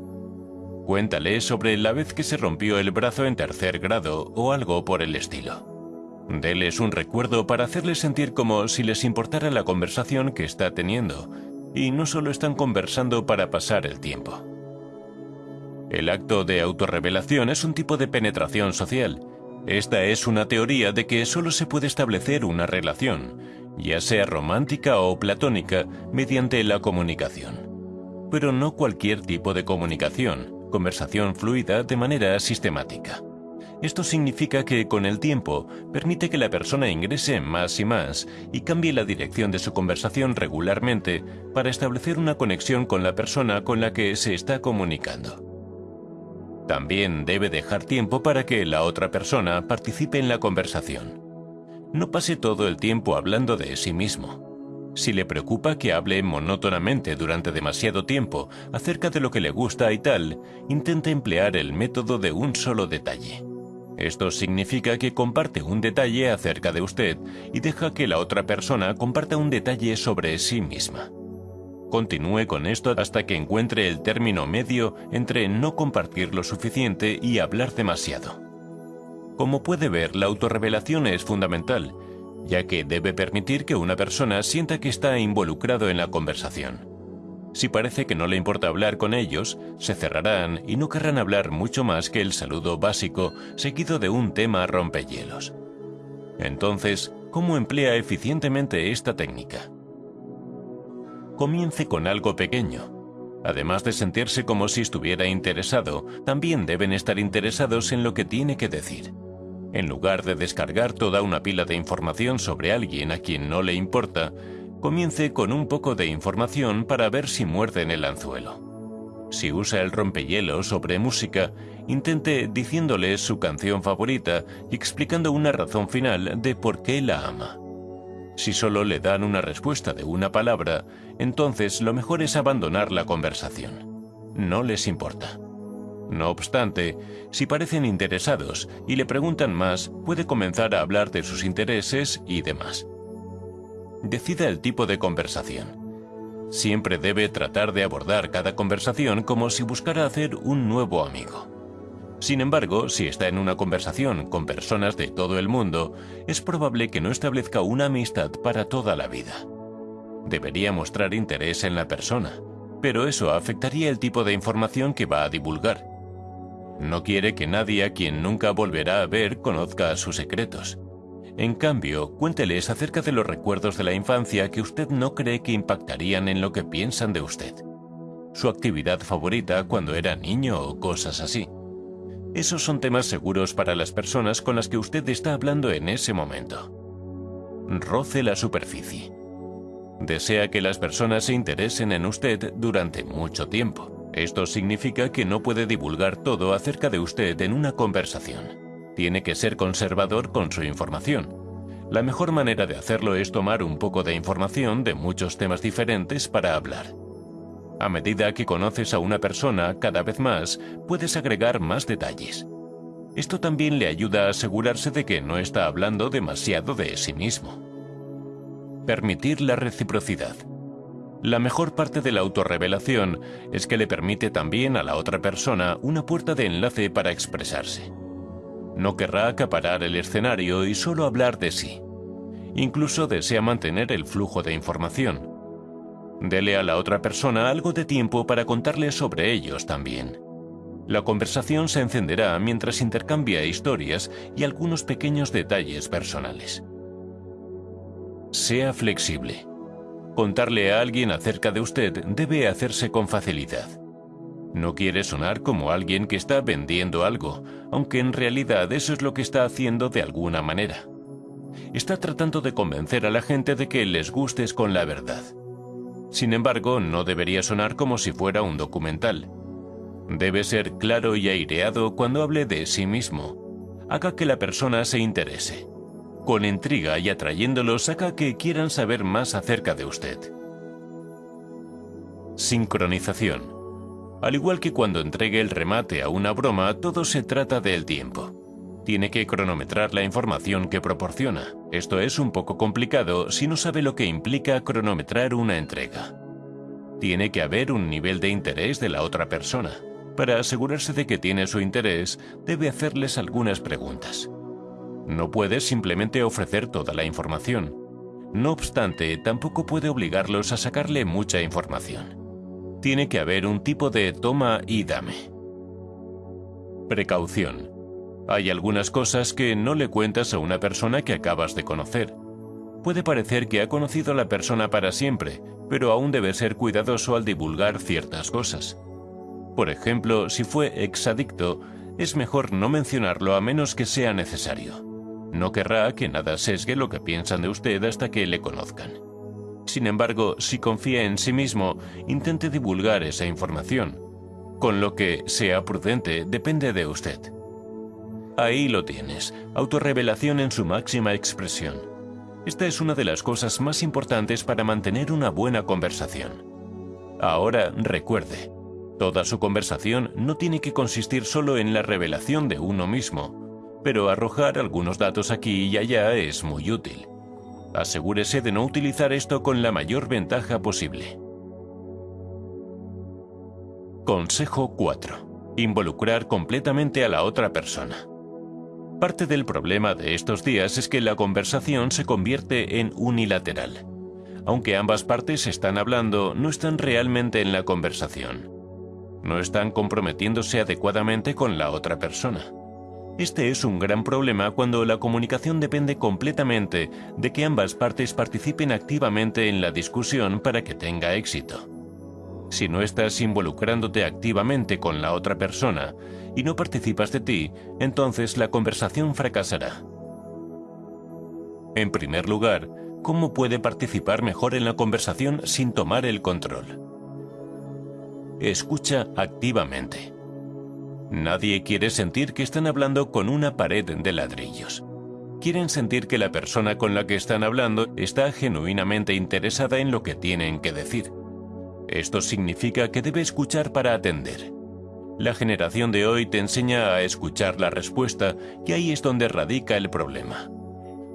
Cuéntale sobre la vez que se rompió el brazo en tercer grado o algo por el estilo. Deles un recuerdo para hacerles sentir como si les importara la conversación que está teniendo, y no solo están conversando para pasar el tiempo. El acto de autorrevelación es un tipo de penetración social. Esta es una teoría de que solo se puede establecer una relación, ya sea romántica o platónica, mediante la comunicación. Pero no cualquier tipo de comunicación, conversación fluida de manera sistemática. Esto significa que con el tiempo permite que la persona ingrese más y más y cambie la dirección de su conversación regularmente para establecer una conexión con la persona con la que se está comunicando. También debe dejar tiempo para que la otra persona participe en la conversación. No pase todo el tiempo hablando de sí mismo. Si le preocupa que hable monótonamente durante demasiado tiempo acerca de lo que le gusta y tal, intente emplear el método de un solo detalle. Esto significa que comparte un detalle acerca de usted y deja que la otra persona comparta un detalle sobre sí misma. Continúe con esto hasta que encuentre el término medio entre no compartir lo suficiente y hablar demasiado. Como puede ver, la autorrevelación es fundamental, ya que debe permitir que una persona sienta que está involucrado en la conversación. Si parece que no le importa hablar con ellos, se cerrarán y no querrán hablar mucho más que el saludo básico seguido de un tema rompehielos. Entonces, ¿cómo emplea eficientemente esta técnica? Comience con algo pequeño. Además de sentirse como si estuviera interesado, también deben estar interesados en lo que tiene que decir. En lugar de descargar toda una pila de información sobre alguien a quien no le importa, comience con un poco de información para ver si muerde en el anzuelo. Si usa el rompehielo sobre música, intente diciéndole su canción favorita y explicando una razón final de por qué la ama. Si solo le dan una respuesta de una palabra, entonces lo mejor es abandonar la conversación. No les importa. No obstante, si parecen interesados y le preguntan más, puede comenzar a hablar de sus intereses y demás. Decida el tipo de conversación. Siempre debe tratar de abordar cada conversación como si buscara hacer un nuevo amigo. Sin embargo, si está en una conversación con personas de todo el mundo, es probable que no establezca una amistad para toda la vida. Debería mostrar interés en la persona, pero eso afectaría el tipo de información que va a divulgar. No quiere que nadie a quien nunca volverá a ver conozca sus secretos. En cambio, cuénteles acerca de los recuerdos de la infancia que usted no cree que impactarían en lo que piensan de usted. Su actividad favorita cuando era niño o cosas así. Esos son temas seguros para las personas con las que usted está hablando en ese momento. Roce la superficie. Desea que las personas se interesen en usted durante mucho tiempo. Esto significa que no puede divulgar todo acerca de usted en una conversación. Tiene que ser conservador con su información. La mejor manera de hacerlo es tomar un poco de información de muchos temas diferentes para hablar. A medida que conoces a una persona cada vez más, puedes agregar más detalles. Esto también le ayuda a asegurarse de que no está hablando demasiado de sí mismo. Permitir la reciprocidad. La mejor parte de la autorrevelación es que le permite también a la otra persona una puerta de enlace para expresarse. No querrá acaparar el escenario y solo hablar de sí. Incluso desea mantener el flujo de información. Dele a la otra persona algo de tiempo para contarle sobre ellos también. La conversación se encenderá mientras intercambia historias y algunos pequeños detalles personales. Sea flexible. Contarle a alguien acerca de usted debe hacerse con facilidad. No quiere sonar como alguien que está vendiendo algo, aunque en realidad eso es lo que está haciendo de alguna manera. Está tratando de convencer a la gente de que les gustes con la verdad. Sin embargo, no debería sonar como si fuera un documental. Debe ser claro y aireado cuando hable de sí mismo. Haga que la persona se interese. Con intriga y atrayéndolos haga que quieran saber más acerca de usted. Sincronización. Al igual que cuando entregue el remate a una broma, todo se trata del tiempo. Tiene que cronometrar la información que proporciona. Esto es un poco complicado si no sabe lo que implica cronometrar una entrega. Tiene que haber un nivel de interés de la otra persona. Para asegurarse de que tiene su interés, debe hacerles algunas preguntas. No puede simplemente ofrecer toda la información. No obstante, tampoco puede obligarlos a sacarle mucha información. Tiene que haber un tipo de toma y dame. Precaución. Hay algunas cosas que no le cuentas a una persona que acabas de conocer. Puede parecer que ha conocido a la persona para siempre, pero aún debe ser cuidadoso al divulgar ciertas cosas. Por ejemplo, si fue exadicto, es mejor no mencionarlo a menos que sea necesario. No querrá que nada sesgue lo que piensan de usted hasta que le conozcan. Sin embargo, si confía en sí mismo, intente divulgar esa información. Con lo que sea prudente depende de usted. Ahí lo tienes, autorrevelación en su máxima expresión. Esta es una de las cosas más importantes para mantener una buena conversación. Ahora recuerde, toda su conversación no tiene que consistir solo en la revelación de uno mismo, pero arrojar algunos datos aquí y allá es muy útil. Asegúrese de no utilizar esto con la mayor ventaja posible. Consejo 4. Involucrar completamente a la otra persona. Parte del problema de estos días es que la conversación se convierte en unilateral. Aunque ambas partes están hablando, no están realmente en la conversación. No están comprometiéndose adecuadamente con la otra persona. Este es un gran problema cuando la comunicación depende completamente de que ambas partes participen activamente en la discusión para que tenga éxito. Si no estás involucrándote activamente con la otra persona y no participas de ti, entonces la conversación fracasará. En primer lugar, ¿cómo puede participar mejor en la conversación sin tomar el control? Escucha activamente. Nadie quiere sentir que están hablando con una pared de ladrillos. quieren sentir que la persona con la que están hablando está genuinamente interesada en lo que tienen que decir. Esto significa que debe escuchar para atender. La generación de hoy te enseña a escuchar la respuesta y ahí es donde radica el problema.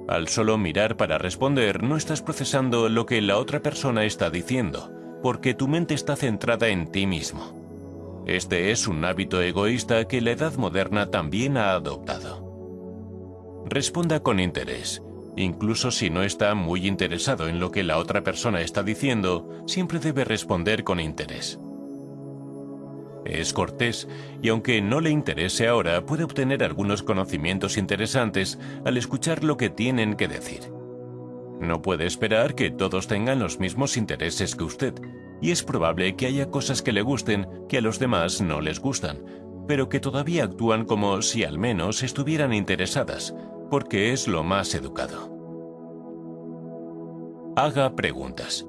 Al solo mirar para responder no estás procesando lo que la otra persona está diciendo, porque tu mente está centrada en ti mismo. Este es un hábito egoísta que la edad moderna también ha adoptado. Responda con interés. Incluso si no está muy interesado en lo que la otra persona está diciendo, siempre debe responder con interés. Es cortés y aunque no le interese ahora, puede obtener algunos conocimientos interesantes al escuchar lo que tienen que decir. No puede esperar que todos tengan los mismos intereses que usted, y es probable que haya cosas que le gusten que a los demás no les gustan, pero que todavía actúan como si al menos estuvieran interesadas, porque es lo más educado. Haga preguntas.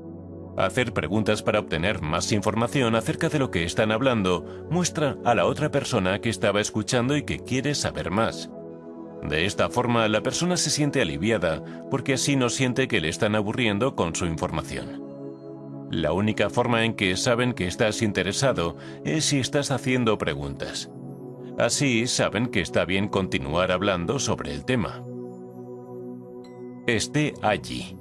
Hacer preguntas para obtener más información acerca de lo que están hablando muestra a la otra persona que estaba escuchando y que quiere saber más. De esta forma, la persona se siente aliviada porque así no siente que le están aburriendo con su información. La única forma en que saben que estás interesado es si estás haciendo preguntas. Así saben que está bien continuar hablando sobre el tema. Esté allí.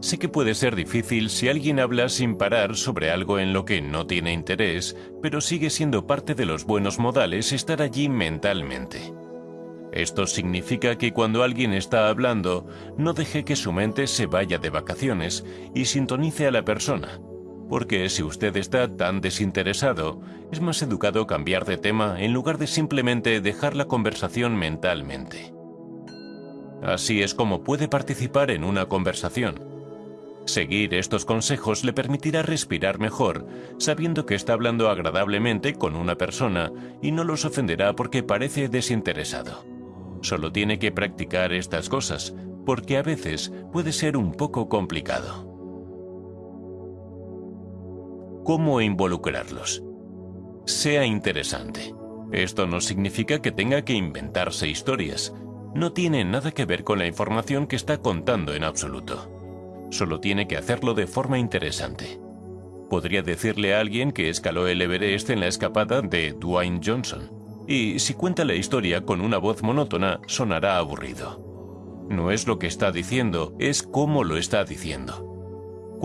Sé que puede ser difícil si alguien habla sin parar sobre algo en lo que no tiene interés, pero sigue siendo parte de los buenos modales estar allí mentalmente. Esto significa que cuando alguien está hablando, no deje que su mente se vaya de vacaciones y sintonice a la persona, porque si usted está tan desinteresado, es más educado cambiar de tema en lugar de simplemente dejar la conversación mentalmente. Así es como puede participar en una conversación Seguir estos consejos le permitirá respirar mejor, sabiendo que está hablando agradablemente con una persona y no los ofenderá porque parece desinteresado. Solo tiene que practicar estas cosas, porque a veces puede ser un poco complicado. ¿Cómo involucrarlos? Sea interesante. Esto no significa que tenga que inventarse historias. No tiene nada que ver con la información que está contando en absoluto. Solo tiene que hacerlo de forma interesante. Podría decirle a alguien que escaló el Everest en la escapada de Dwayne Johnson. Y si cuenta la historia con una voz monótona, sonará aburrido. No es lo que está diciendo, es cómo lo está diciendo.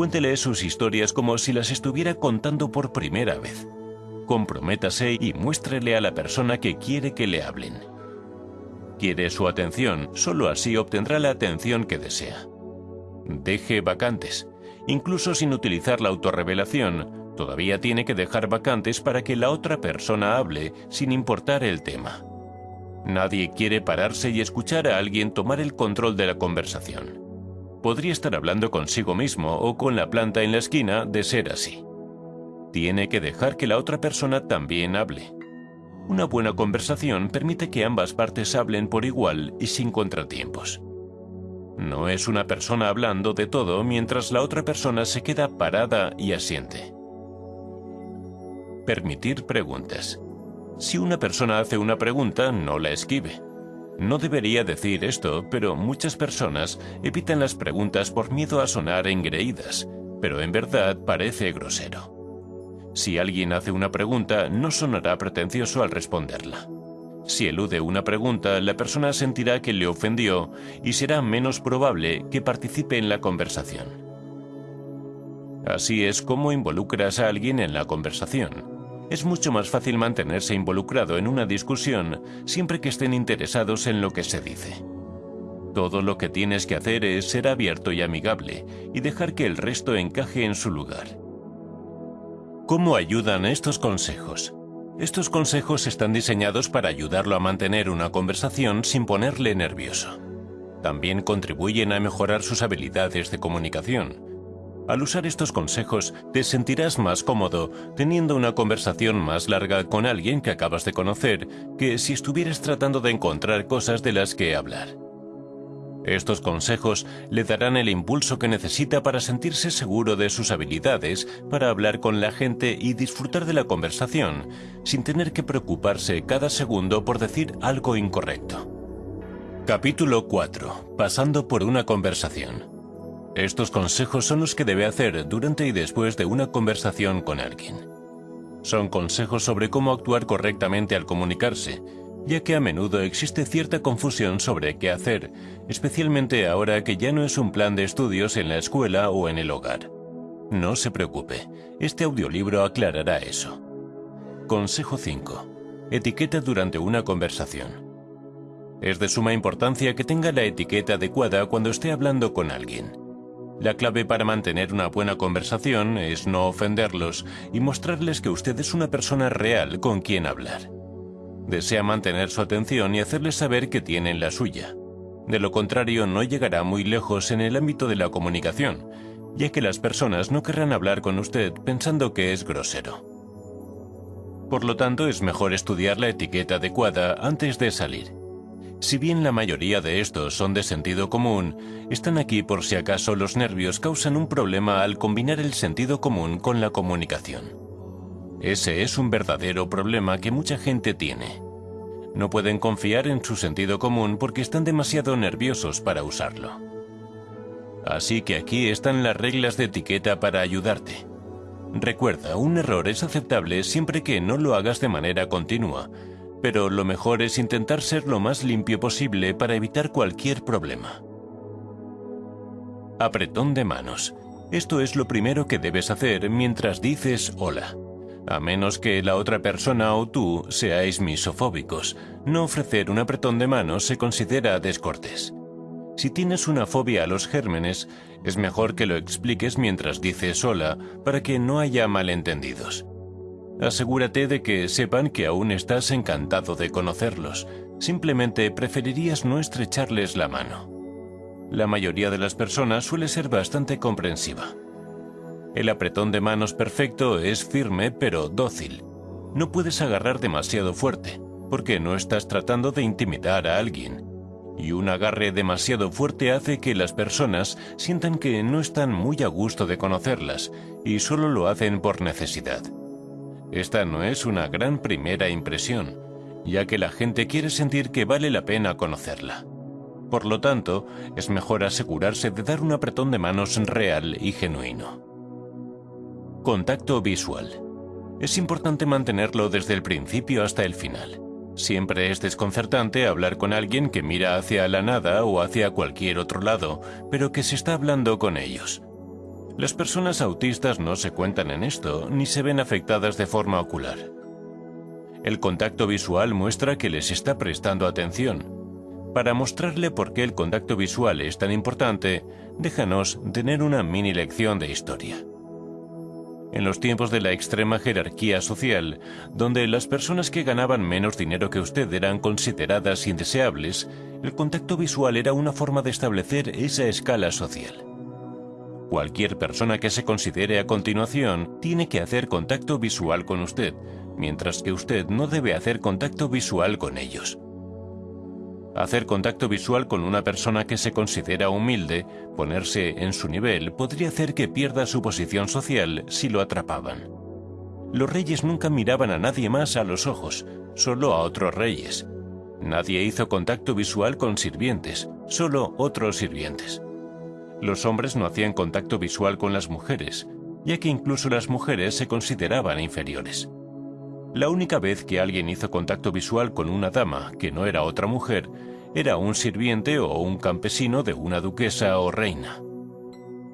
Cuéntele sus historias como si las estuviera contando por primera vez. Comprométase y muéstrele a la persona que quiere que le hablen. Quiere su atención, solo así obtendrá la atención que desea. Deje vacantes. Incluso sin utilizar la autorrevelación, todavía tiene que dejar vacantes para que la otra persona hable sin importar el tema. Nadie quiere pararse y escuchar a alguien tomar el control de la conversación. Podría estar hablando consigo mismo o con la planta en la esquina de ser así. Tiene que dejar que la otra persona también hable. Una buena conversación permite que ambas partes hablen por igual y sin contratiempos. No es una persona hablando de todo mientras la otra persona se queda parada y asiente. Permitir preguntas. Si una persona hace una pregunta, no la esquive. No debería decir esto, pero muchas personas evitan las preguntas por miedo a sonar engreídas, pero en verdad parece grosero. Si alguien hace una pregunta, no sonará pretencioso al responderla. Si elude una pregunta, la persona sentirá que le ofendió y será menos probable que participe en la conversación. Así es como involucras a alguien en la conversación. Es mucho más fácil mantenerse involucrado en una discusión siempre que estén interesados en lo que se dice. Todo lo que tienes que hacer es ser abierto y amigable y dejar que el resto encaje en su lugar. ¿Cómo ayudan estos consejos? Estos consejos están diseñados para ayudarlo a mantener una conversación sin ponerle nervioso. También contribuyen a mejorar sus habilidades de comunicación. Al usar estos consejos, te sentirás más cómodo teniendo una conversación más larga con alguien que acabas de conocer que si estuvieras tratando de encontrar cosas de las que hablar. Estos consejos le darán el impulso que necesita para sentirse seguro de sus habilidades, para hablar con la gente y disfrutar de la conversación, sin tener que preocuparse cada segundo por decir algo incorrecto. Capítulo 4. Pasando por una conversación. Estos consejos son los que debe hacer durante y después de una conversación con alguien. Son consejos sobre cómo actuar correctamente al comunicarse, ya que a menudo existe cierta confusión sobre qué hacer, especialmente ahora que ya no es un plan de estudios en la escuela o en el hogar. No se preocupe, este audiolibro aclarará eso. Consejo 5. Etiqueta durante una conversación. Es de suma importancia que tenga la etiqueta adecuada cuando esté hablando con alguien. La clave para mantener una buena conversación es no ofenderlos y mostrarles que usted es una persona real con quien hablar. Desea mantener su atención y hacerles saber que tienen la suya. De lo contrario, no llegará muy lejos en el ámbito de la comunicación, ya que las personas no querrán hablar con usted pensando que es grosero. Por lo tanto, es mejor estudiar la etiqueta adecuada antes de salir. Si bien la mayoría de estos son de sentido común, están aquí por si acaso los nervios causan un problema al combinar el sentido común con la comunicación. Ese es un verdadero problema que mucha gente tiene. No pueden confiar en su sentido común porque están demasiado nerviosos para usarlo. Así que aquí están las reglas de etiqueta para ayudarte. Recuerda, un error es aceptable siempre que no lo hagas de manera continua, pero lo mejor es intentar ser lo más limpio posible para evitar cualquier problema. Apretón de manos. Esto es lo primero que debes hacer mientras dices hola. A menos que la otra persona o tú seáis misofóbicos, no ofrecer un apretón de manos se considera descortés. Si tienes una fobia a los gérmenes, es mejor que lo expliques mientras dices hola para que no haya malentendidos. Asegúrate de que sepan que aún estás encantado de conocerlos, simplemente preferirías no estrecharles la mano. La mayoría de las personas suele ser bastante comprensiva. El apretón de manos perfecto es firme pero dócil. No puedes agarrar demasiado fuerte, porque no estás tratando de intimidar a alguien. Y un agarre demasiado fuerte hace que las personas sientan que no están muy a gusto de conocerlas y solo lo hacen por necesidad. Esta no es una gran primera impresión, ya que la gente quiere sentir que vale la pena conocerla. Por lo tanto, es mejor asegurarse de dar un apretón de manos real y genuino. Contacto visual. Es importante mantenerlo desde el principio hasta el final. Siempre es desconcertante hablar con alguien que mira hacia la nada o hacia cualquier otro lado, pero que se está hablando con ellos. Las personas autistas no se cuentan en esto, ni se ven afectadas de forma ocular. El contacto visual muestra que les está prestando atención. Para mostrarle por qué el contacto visual es tan importante, déjanos tener una mini lección de historia. En los tiempos de la extrema jerarquía social, donde las personas que ganaban menos dinero que usted eran consideradas indeseables, el contacto visual era una forma de establecer esa escala social. Cualquier persona que se considere a continuación tiene que hacer contacto visual con usted, mientras que usted no debe hacer contacto visual con ellos. Hacer contacto visual con una persona que se considera humilde, ponerse en su nivel, podría hacer que pierda su posición social si lo atrapaban. Los reyes nunca miraban a nadie más a los ojos, solo a otros reyes. Nadie hizo contacto visual con sirvientes, solo otros sirvientes. Los hombres no hacían contacto visual con las mujeres, ya que incluso las mujeres se consideraban inferiores. La única vez que alguien hizo contacto visual con una dama que no era otra mujer era un sirviente o un campesino de una duquesa o reina.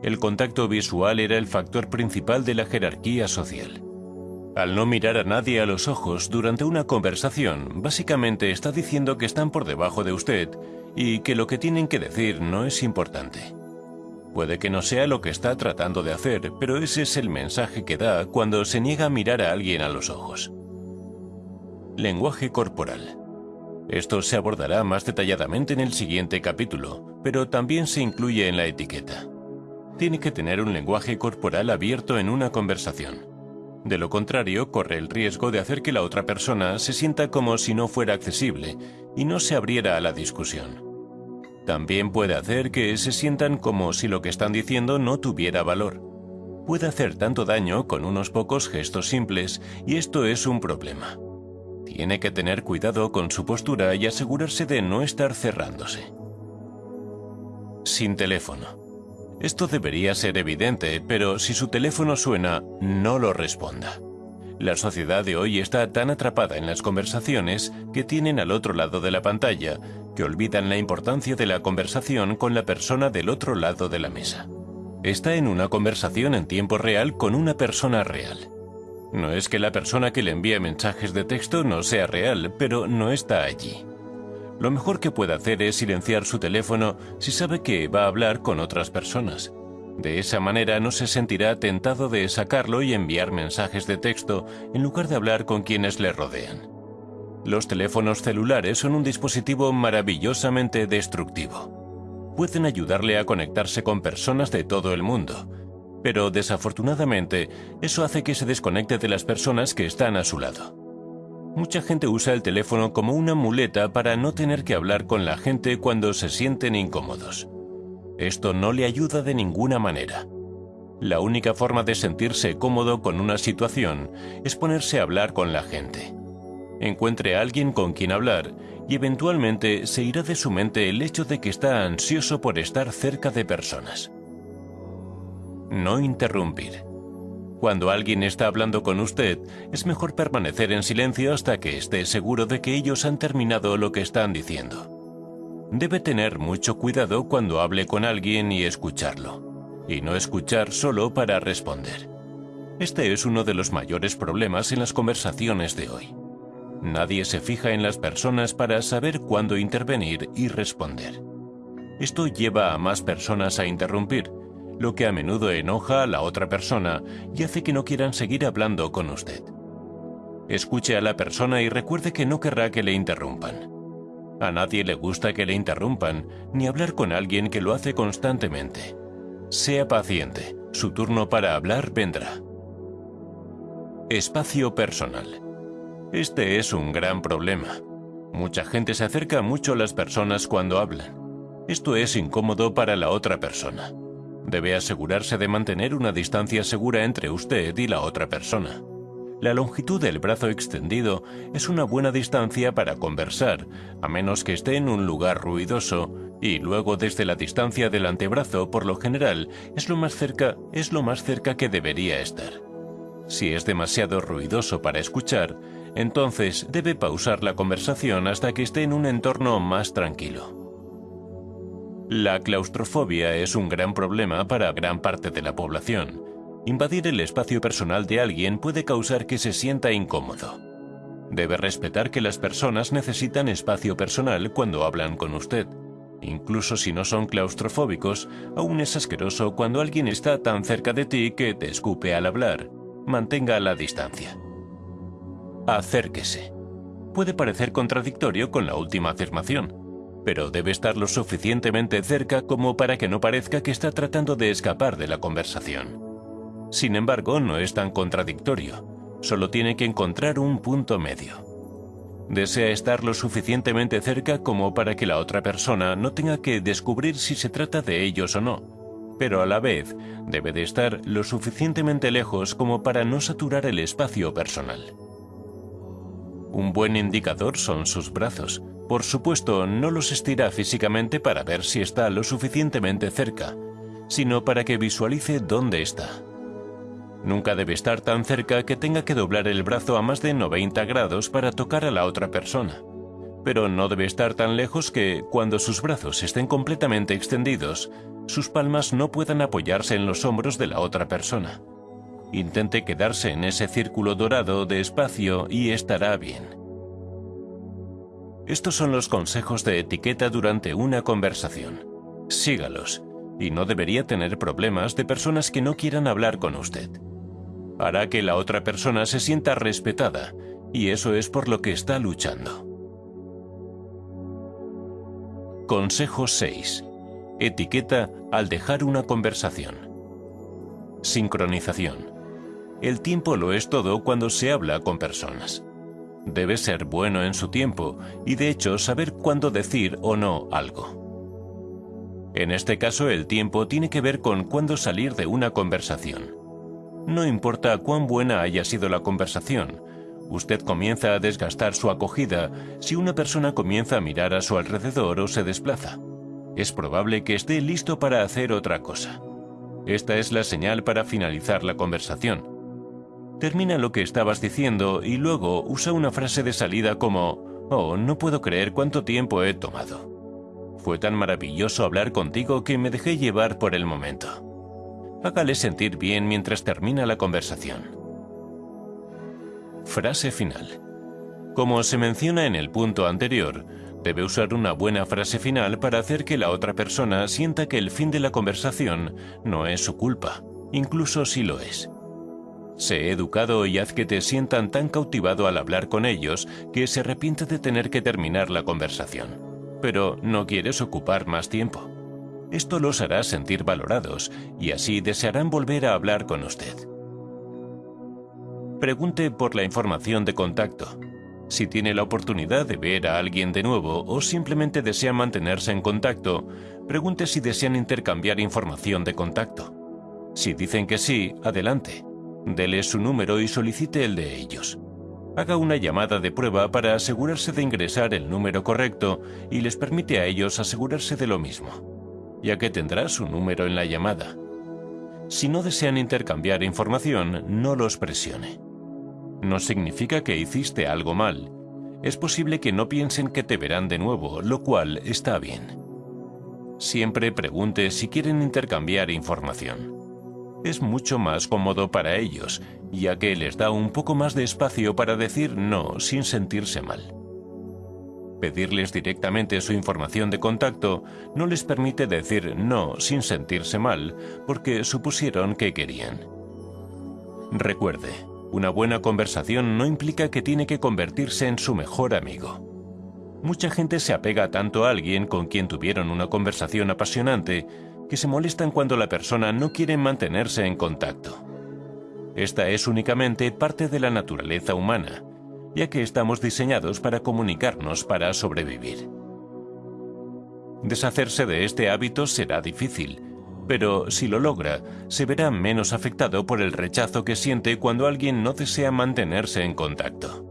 El contacto visual era el factor principal de la jerarquía social. Al no mirar a nadie a los ojos durante una conversación, básicamente está diciendo que están por debajo de usted y que lo que tienen que decir no es importante. Puede que no sea lo que está tratando de hacer, pero ese es el mensaje que da cuando se niega a mirar a alguien a los ojos. Lenguaje corporal. Esto se abordará más detalladamente en el siguiente capítulo, pero también se incluye en la etiqueta. Tiene que tener un lenguaje corporal abierto en una conversación. De lo contrario, corre el riesgo de hacer que la otra persona se sienta como si no fuera accesible y no se abriera a la discusión. También puede hacer que se sientan como si lo que están diciendo no tuviera valor. Puede hacer tanto daño con unos pocos gestos simples y esto es un problema. Tiene que tener cuidado con su postura y asegurarse de no estar cerrándose. Sin teléfono. Esto debería ser evidente, pero si su teléfono suena, no lo responda. La sociedad de hoy está tan atrapada en las conversaciones que tienen al otro lado de la pantalla que olvidan la importancia de la conversación con la persona del otro lado de la mesa. Está en una conversación en tiempo real con una persona real. No es que la persona que le envía mensajes de texto no sea real, pero no está allí. Lo mejor que puede hacer es silenciar su teléfono si sabe que va a hablar con otras personas. De esa manera no se sentirá tentado de sacarlo y enviar mensajes de texto en lugar de hablar con quienes le rodean. Los teléfonos celulares son un dispositivo maravillosamente destructivo. Pueden ayudarle a conectarse con personas de todo el mundo, pero desafortunadamente eso hace que se desconecte de las personas que están a su lado. Mucha gente usa el teléfono como una muleta para no tener que hablar con la gente cuando se sienten incómodos. Esto no le ayuda de ninguna manera. La única forma de sentirse cómodo con una situación es ponerse a hablar con la gente. Encuentre a alguien con quien hablar y eventualmente se irá de su mente el hecho de que está ansioso por estar cerca de personas. No interrumpir. Cuando alguien está hablando con usted, es mejor permanecer en silencio hasta que esté seguro de que ellos han terminado lo que están diciendo. Debe tener mucho cuidado cuando hable con alguien y escucharlo, y no escuchar solo para responder. Este es uno de los mayores problemas en las conversaciones de hoy. Nadie se fija en las personas para saber cuándo intervenir y responder. Esto lleva a más personas a interrumpir, lo que a menudo enoja a la otra persona y hace que no quieran seguir hablando con usted. Escuche a la persona y recuerde que no querrá que le interrumpan. A nadie le gusta que le interrumpan, ni hablar con alguien que lo hace constantemente. Sea paciente, su turno para hablar vendrá. Espacio personal. Este es un gran problema. Mucha gente se acerca mucho a las personas cuando hablan. Esto es incómodo para la otra persona. Debe asegurarse de mantener una distancia segura entre usted y la otra persona. La longitud del brazo extendido es una buena distancia para conversar, a menos que esté en un lugar ruidoso, y luego desde la distancia del antebrazo, por lo general, es lo más cerca, es lo más cerca que debería estar. Si es demasiado ruidoso para escuchar, entonces debe pausar la conversación hasta que esté en un entorno más tranquilo. La claustrofobia es un gran problema para gran parte de la población Invadir el espacio personal de alguien puede causar que se sienta incómodo. Debe respetar que las personas necesitan espacio personal cuando hablan con usted. Incluso si no son claustrofóbicos, aún es asqueroso cuando alguien está tan cerca de ti que te escupe al hablar. Mantenga la distancia. Acérquese. Puede parecer contradictorio con la última afirmación, pero debe estar lo suficientemente cerca como para que no parezca que está tratando de escapar de la conversación. Sin embargo, no es tan contradictorio, solo tiene que encontrar un punto medio. Desea estar lo suficientemente cerca como para que la otra persona no tenga que descubrir si se trata de ellos o no, pero a la vez debe de estar lo suficientemente lejos como para no saturar el espacio personal. Un buen indicador son sus brazos. Por supuesto, no los estira físicamente para ver si está lo suficientemente cerca, sino para que visualice dónde está. Nunca debe estar tan cerca que tenga que doblar el brazo a más de 90 grados para tocar a la otra persona. Pero no debe estar tan lejos que, cuando sus brazos estén completamente extendidos, sus palmas no puedan apoyarse en los hombros de la otra persona. Intente quedarse en ese círculo dorado de espacio y estará bien. Estos son los consejos de etiqueta durante una conversación. Sígalos, y no debería tener problemas de personas que no quieran hablar con usted hará que la otra persona se sienta respetada, y eso es por lo que está luchando. Consejo 6. Etiqueta al dejar una conversación. Sincronización. El tiempo lo es todo cuando se habla con personas. Debe ser bueno en su tiempo y de hecho saber cuándo decir o no algo. En este caso el tiempo tiene que ver con cuándo salir de una conversación. No importa cuán buena haya sido la conversación, Usted comienza a desgastar su acogida si una persona comienza a mirar a su alrededor o se desplaza. Es probable que esté listo para hacer otra cosa. Esta es la señal para finalizar la conversación. Termina lo que estabas diciendo y luego usa una frase de salida como, oh, no puedo creer cuánto tiempo he tomado. Fue tan maravilloso hablar contigo que me dejé llevar por el momento. Hágale sentir bien mientras termina la conversación. Frase final. Como se menciona en el punto anterior, debe usar una buena frase final para hacer que la otra persona sienta que el fin de la conversación no es su culpa, incluso si lo es. Sé educado y haz que te sientan tan cautivado al hablar con ellos que se arrepiente de tener que terminar la conversación. Pero no quieres ocupar más tiempo. Esto los hará sentir valorados y así desearán volver a hablar con usted. Pregunte por la información de contacto. Si tiene la oportunidad de ver a alguien de nuevo o simplemente desea mantenerse en contacto, pregunte si desean intercambiar información de contacto. Si dicen que sí, adelante. Dele su número y solicite el de ellos. Haga una llamada de prueba para asegurarse de ingresar el número correcto y les permite a ellos asegurarse de lo mismo, ya que tendrá su número en la llamada. Si no desean intercambiar información, no los presione no significa que hiciste algo mal. Es posible que no piensen que te verán de nuevo, lo cual está bien. Siempre pregunte si quieren intercambiar información. Es mucho más cómodo para ellos, ya que les da un poco más de espacio para decir no sin sentirse mal. Pedirles directamente su información de contacto no les permite decir no sin sentirse mal, porque supusieron que querían. Recuerde, una buena conversación no implica que tiene que convertirse en su mejor amigo. Mucha gente se apega tanto a alguien con quien tuvieron una conversación apasionante que se molestan cuando la persona no quiere mantenerse en contacto. Esta es únicamente parte de la naturaleza humana, ya que estamos diseñados para comunicarnos para sobrevivir. Deshacerse de este hábito será difícil, pero si lo logra, se verá menos afectado por el rechazo que siente cuando alguien no desea mantenerse en contacto.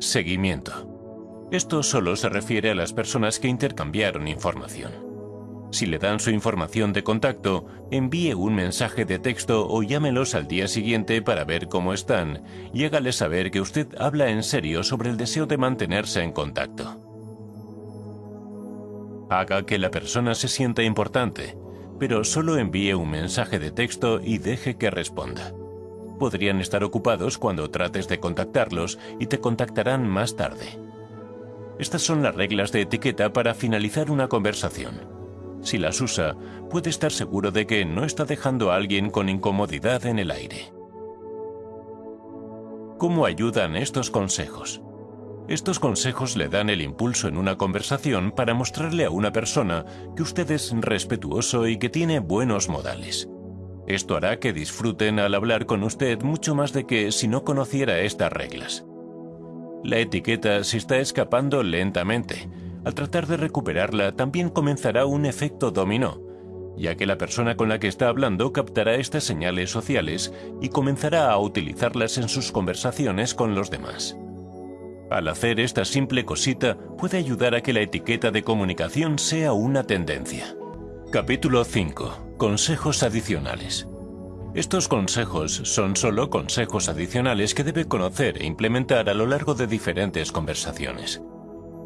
Seguimiento. Esto solo se refiere a las personas que intercambiaron información. Si le dan su información de contacto, envíe un mensaje de texto o llámelos al día siguiente para ver cómo están y hágale saber que usted habla en serio sobre el deseo de mantenerse en contacto. Haga que la persona se sienta importante, pero solo envíe un mensaje de texto y deje que responda. Podrían estar ocupados cuando trates de contactarlos y te contactarán más tarde. Estas son las reglas de etiqueta para finalizar una conversación. Si las usa, puede estar seguro de que no está dejando a alguien con incomodidad en el aire. ¿Cómo ayudan estos consejos? Estos consejos le dan el impulso en una conversación para mostrarle a una persona que usted es respetuoso y que tiene buenos modales. Esto hará que disfruten al hablar con usted mucho más de que si no conociera estas reglas. La etiqueta se está escapando lentamente. Al tratar de recuperarla también comenzará un efecto dominó, ya que la persona con la que está hablando captará estas señales sociales y comenzará a utilizarlas en sus conversaciones con los demás. Al hacer esta simple cosita puede ayudar a que la etiqueta de comunicación sea una tendencia. Capítulo 5. Consejos adicionales. Estos consejos son solo consejos adicionales que debe conocer e implementar a lo largo de diferentes conversaciones.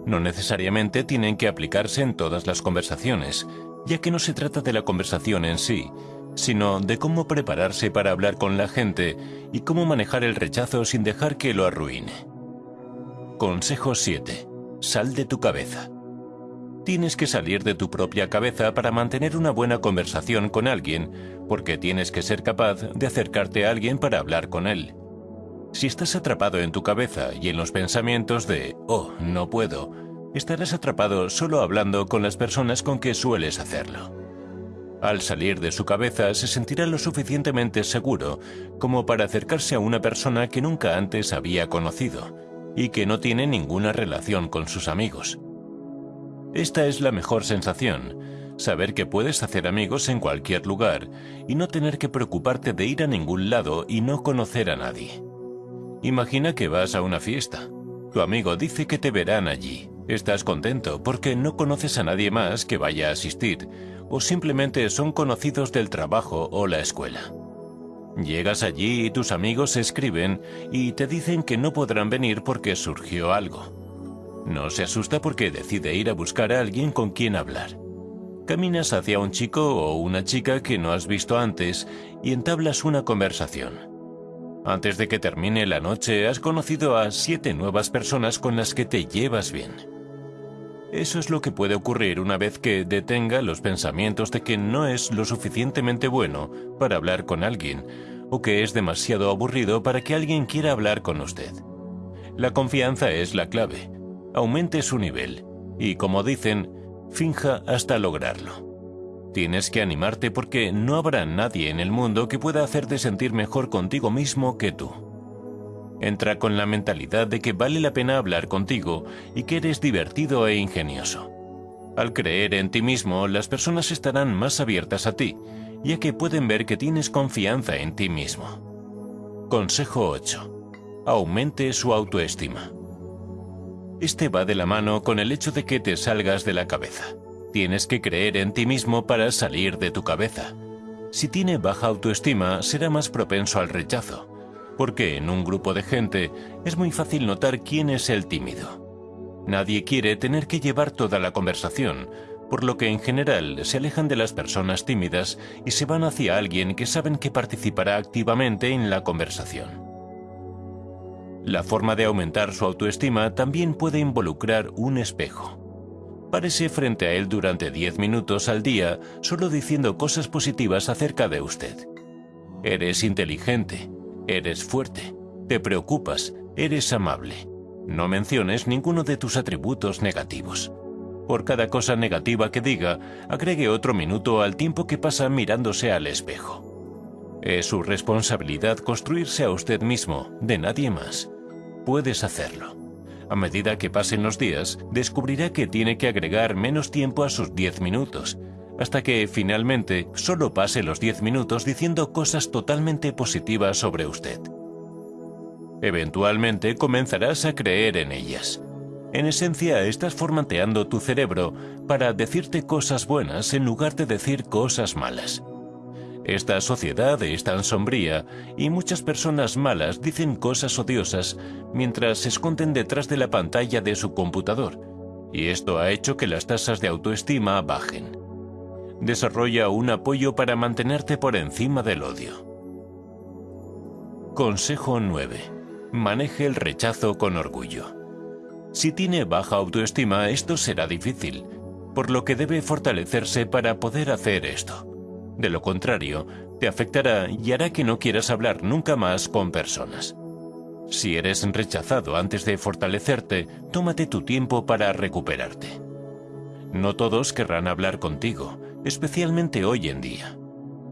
No necesariamente tienen que aplicarse en todas las conversaciones, ya que no se trata de la conversación en sí, sino de cómo prepararse para hablar con la gente y cómo manejar el rechazo sin dejar que lo arruine. Consejo 7. Sal de tu cabeza. Tienes que salir de tu propia cabeza para mantener una buena conversación con alguien, porque tienes que ser capaz de acercarte a alguien para hablar con él. Si estás atrapado en tu cabeza y en los pensamientos de, oh, no puedo, estarás atrapado solo hablando con las personas con que sueles hacerlo. Al salir de su cabeza se sentirá lo suficientemente seguro como para acercarse a una persona que nunca antes había conocido y que no tiene ninguna relación con sus amigos. Esta es la mejor sensación, Saber que puedes hacer amigos en cualquier lugar y no tener que preocuparte de ir a ningún lado y no conocer a nadie. Imagina que vas a una fiesta. Tu amigo dice que te verán allí. Estás contento porque no conoces a nadie más que vaya a asistir o simplemente son conocidos del trabajo o la escuela. Llegas allí y tus amigos escriben y te dicen que no podrán venir porque surgió algo. No se asusta porque decide ir a buscar a alguien con quien hablar. Caminas hacia un chico o una chica que no has visto antes y entablas una conversación. Antes de que termine la noche has conocido a siete nuevas personas con las que te llevas bien. Eso es lo que puede ocurrir una vez que detenga los pensamientos de que no es lo suficientemente bueno para hablar con alguien o que es demasiado aburrido para que alguien quiera hablar con usted. La confianza es la clave. Aumente su nivel y, como dicen, finja hasta lograrlo. Tienes que animarte porque no habrá nadie en el mundo que pueda hacerte sentir mejor contigo mismo que tú. Entra con la mentalidad de que vale la pena hablar contigo y que eres divertido e ingenioso. Al creer en ti mismo, las personas estarán más abiertas a ti, ya que pueden ver que tienes confianza en ti mismo. Consejo 8. Aumente su autoestima. Este va de la mano con el hecho de que te salgas de la cabeza. Tienes que creer en ti mismo para salir de tu cabeza. Si tiene baja autoestima, será más propenso al rechazo porque en un grupo de gente es muy fácil notar quién es el tímido. Nadie quiere tener que llevar toda la conversación, por lo que en general se alejan de las personas tímidas y se van hacia alguien que saben que participará activamente en la conversación. La forma de aumentar su autoestima también puede involucrar un espejo. Párese frente a él durante 10 minutos al día solo diciendo cosas positivas acerca de usted. Eres inteligente, Eres fuerte, te preocupas, eres amable. No menciones ninguno de tus atributos negativos. Por cada cosa negativa que diga, agregue otro minuto al tiempo que pasa mirándose al espejo. Es su responsabilidad construirse a usted mismo, de nadie más. Puedes hacerlo. A medida que pasen los días, descubrirá que tiene que agregar menos tiempo a sus 10 minutos, hasta que finalmente solo pase los 10 minutos diciendo cosas totalmente positivas sobre usted. Eventualmente comenzarás a creer en ellas. En esencia, estás formateando tu cerebro para decirte cosas buenas en lugar de decir cosas malas. Esta sociedad es tan sombría y muchas personas malas dicen cosas odiosas mientras se esconden detrás de la pantalla de su computador, y esto ha hecho que las tasas de autoestima bajen. Desarrolla un apoyo para mantenerte por encima del odio. Consejo 9. Maneje el rechazo con orgullo. Si tiene baja autoestima, esto será difícil, por lo que debe fortalecerse para poder hacer esto. De lo contrario, te afectará y hará que no quieras hablar nunca más con personas. Si eres rechazado antes de fortalecerte, tómate tu tiempo para recuperarte. No todos querrán hablar contigo, especialmente hoy en día.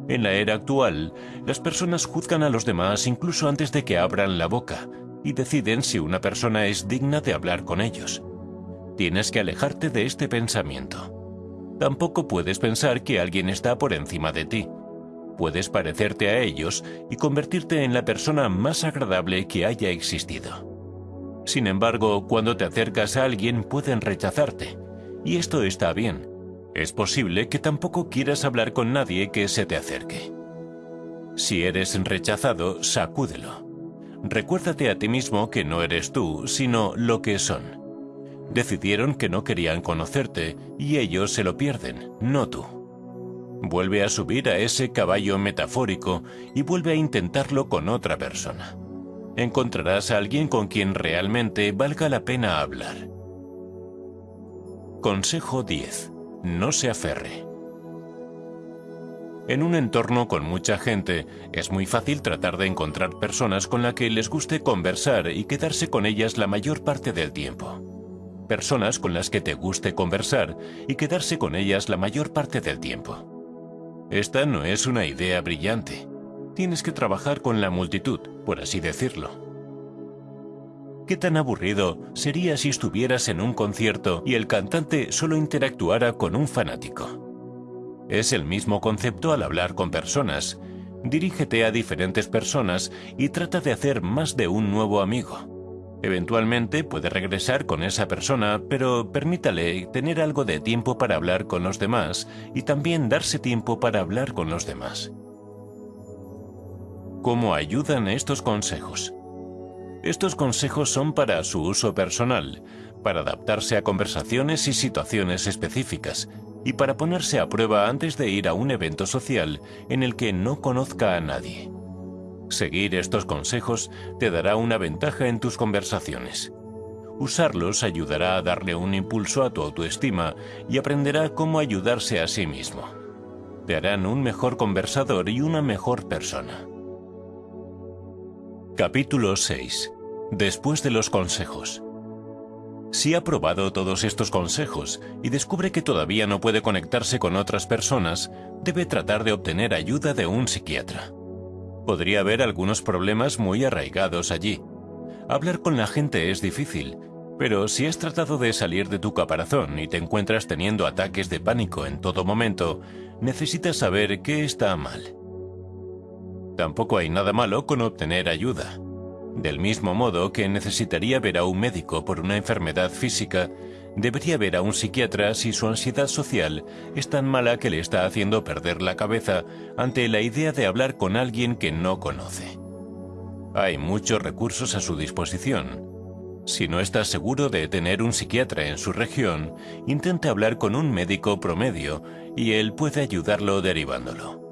En la era actual, las personas juzgan a los demás incluso antes de que abran la boca y deciden si una persona es digna de hablar con ellos. Tienes que alejarte de este pensamiento. Tampoco puedes pensar que alguien está por encima de ti. Puedes parecerte a ellos y convertirte en la persona más agradable que haya existido. Sin embargo, cuando te acercas a alguien pueden rechazarte, y esto está bien es posible que tampoco quieras hablar con nadie que se te acerque. Si eres rechazado, sacúdelo. Recuérdate a ti mismo que no eres tú, sino lo que son. Decidieron que no querían conocerte y ellos se lo pierden, no tú. Vuelve a subir a ese caballo metafórico y vuelve a intentarlo con otra persona. Encontrarás a alguien con quien realmente valga la pena hablar. Consejo 10 no se aferre. En un entorno con mucha gente, es muy fácil tratar de encontrar personas con las que les guste conversar y quedarse con ellas la mayor parte del tiempo. Personas con las que te guste conversar y quedarse con ellas la mayor parte del tiempo. Esta no es una idea brillante. Tienes que trabajar con la multitud, por así decirlo. ¿Qué tan aburrido sería si estuvieras en un concierto y el cantante solo interactuara con un fanático? Es el mismo concepto al hablar con personas. Dirígete a diferentes personas y trata de hacer más de un nuevo amigo. Eventualmente puede regresar con esa persona, pero permítale tener algo de tiempo para hablar con los demás y también darse tiempo para hablar con los demás. ¿Cómo ayudan estos consejos? Estos consejos son para su uso personal, para adaptarse a conversaciones y situaciones específicas, y para ponerse a prueba antes de ir a un evento social en el que no conozca a nadie. Seguir estos consejos te dará una ventaja en tus conversaciones. Usarlos ayudará a darle un impulso a tu autoestima y aprenderá cómo ayudarse a sí mismo. Te harán un mejor conversador y una mejor persona. Capítulo 6 Después de los consejos. Si ha probado todos estos consejos y descubre que todavía no puede conectarse con otras personas, debe tratar de obtener ayuda de un psiquiatra. Podría haber algunos problemas muy arraigados allí. Hablar con la gente es difícil, pero si has tratado de salir de tu caparazón y te encuentras teniendo ataques de pánico en todo momento, necesitas saber qué está mal. Tampoco hay nada malo con obtener ayuda. Del mismo modo que necesitaría ver a un médico por una enfermedad física, debería ver a un psiquiatra si su ansiedad social es tan mala que le está haciendo perder la cabeza ante la idea de hablar con alguien que no conoce. Hay muchos recursos a su disposición. Si no está seguro de tener un psiquiatra en su región, intente hablar con un médico promedio y él puede ayudarlo derivándolo.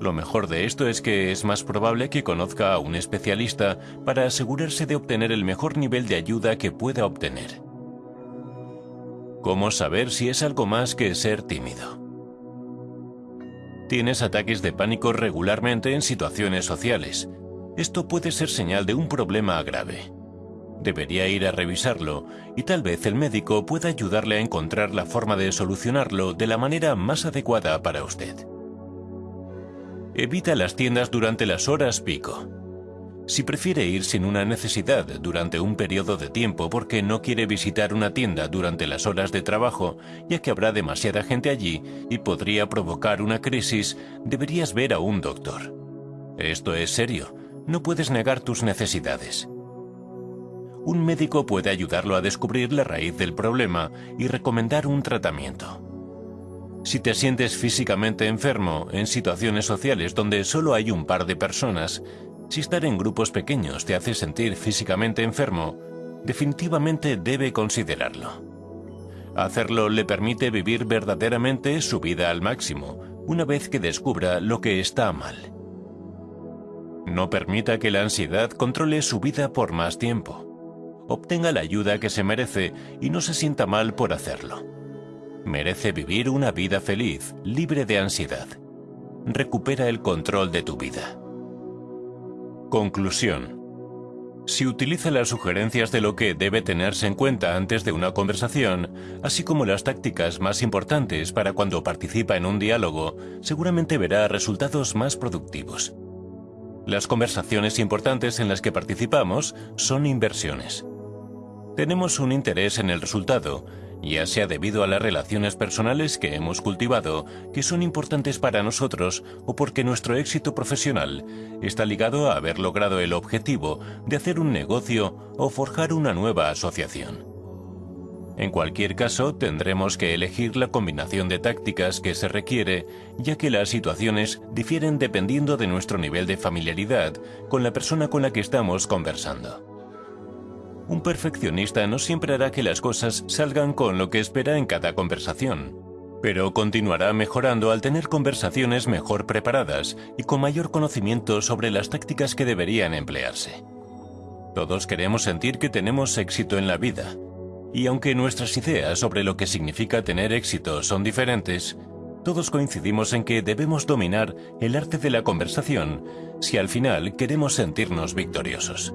Lo mejor de esto es que es más probable que conozca a un especialista para asegurarse de obtener el mejor nivel de ayuda que pueda obtener. ¿Cómo saber si es algo más que ser tímido? Tienes ataques de pánico regularmente en situaciones sociales. Esto puede ser señal de un problema grave. Debería ir a revisarlo y tal vez el médico pueda ayudarle a encontrar la forma de solucionarlo de la manera más adecuada para usted. Evita las tiendas durante las horas pico. Si prefiere ir sin una necesidad durante un periodo de tiempo porque no quiere visitar una tienda durante las horas de trabajo, ya que habrá demasiada gente allí y podría provocar una crisis, deberías ver a un doctor. Esto es serio, no puedes negar tus necesidades. Un médico puede ayudarlo a descubrir la raíz del problema y recomendar un tratamiento. Si te sientes físicamente enfermo en situaciones sociales donde solo hay un par de personas, si estar en grupos pequeños te hace sentir físicamente enfermo, definitivamente debe considerarlo. Hacerlo le permite vivir verdaderamente su vida al máximo, una vez que descubra lo que está mal. No permita que la ansiedad controle su vida por más tiempo. Obtenga la ayuda que se merece y no se sienta mal por hacerlo merece vivir una vida feliz, libre de ansiedad. Recupera el control de tu vida. Conclusión. Si utiliza las sugerencias de lo que debe tenerse en cuenta antes de una conversación, así como las tácticas más importantes para cuando participa en un diálogo, seguramente verá resultados más productivos. Las conversaciones importantes en las que participamos son inversiones. Tenemos un interés en el resultado, ya sea debido a las relaciones personales que hemos cultivado, que son importantes para nosotros, o porque nuestro éxito profesional está ligado a haber logrado el objetivo de hacer un negocio o forjar una nueva asociación. En cualquier caso, tendremos que elegir la combinación de tácticas que se requiere, ya que las situaciones difieren dependiendo de nuestro nivel de familiaridad con la persona con la que estamos conversando. Un perfeccionista no siempre hará que las cosas salgan con lo que espera en cada conversación, pero continuará mejorando al tener conversaciones mejor preparadas y con mayor conocimiento sobre las tácticas que deberían emplearse. Todos queremos sentir que tenemos éxito en la vida, y aunque nuestras ideas sobre lo que significa tener éxito son diferentes, todos coincidimos en que debemos dominar el arte de la conversación si al final queremos sentirnos victoriosos.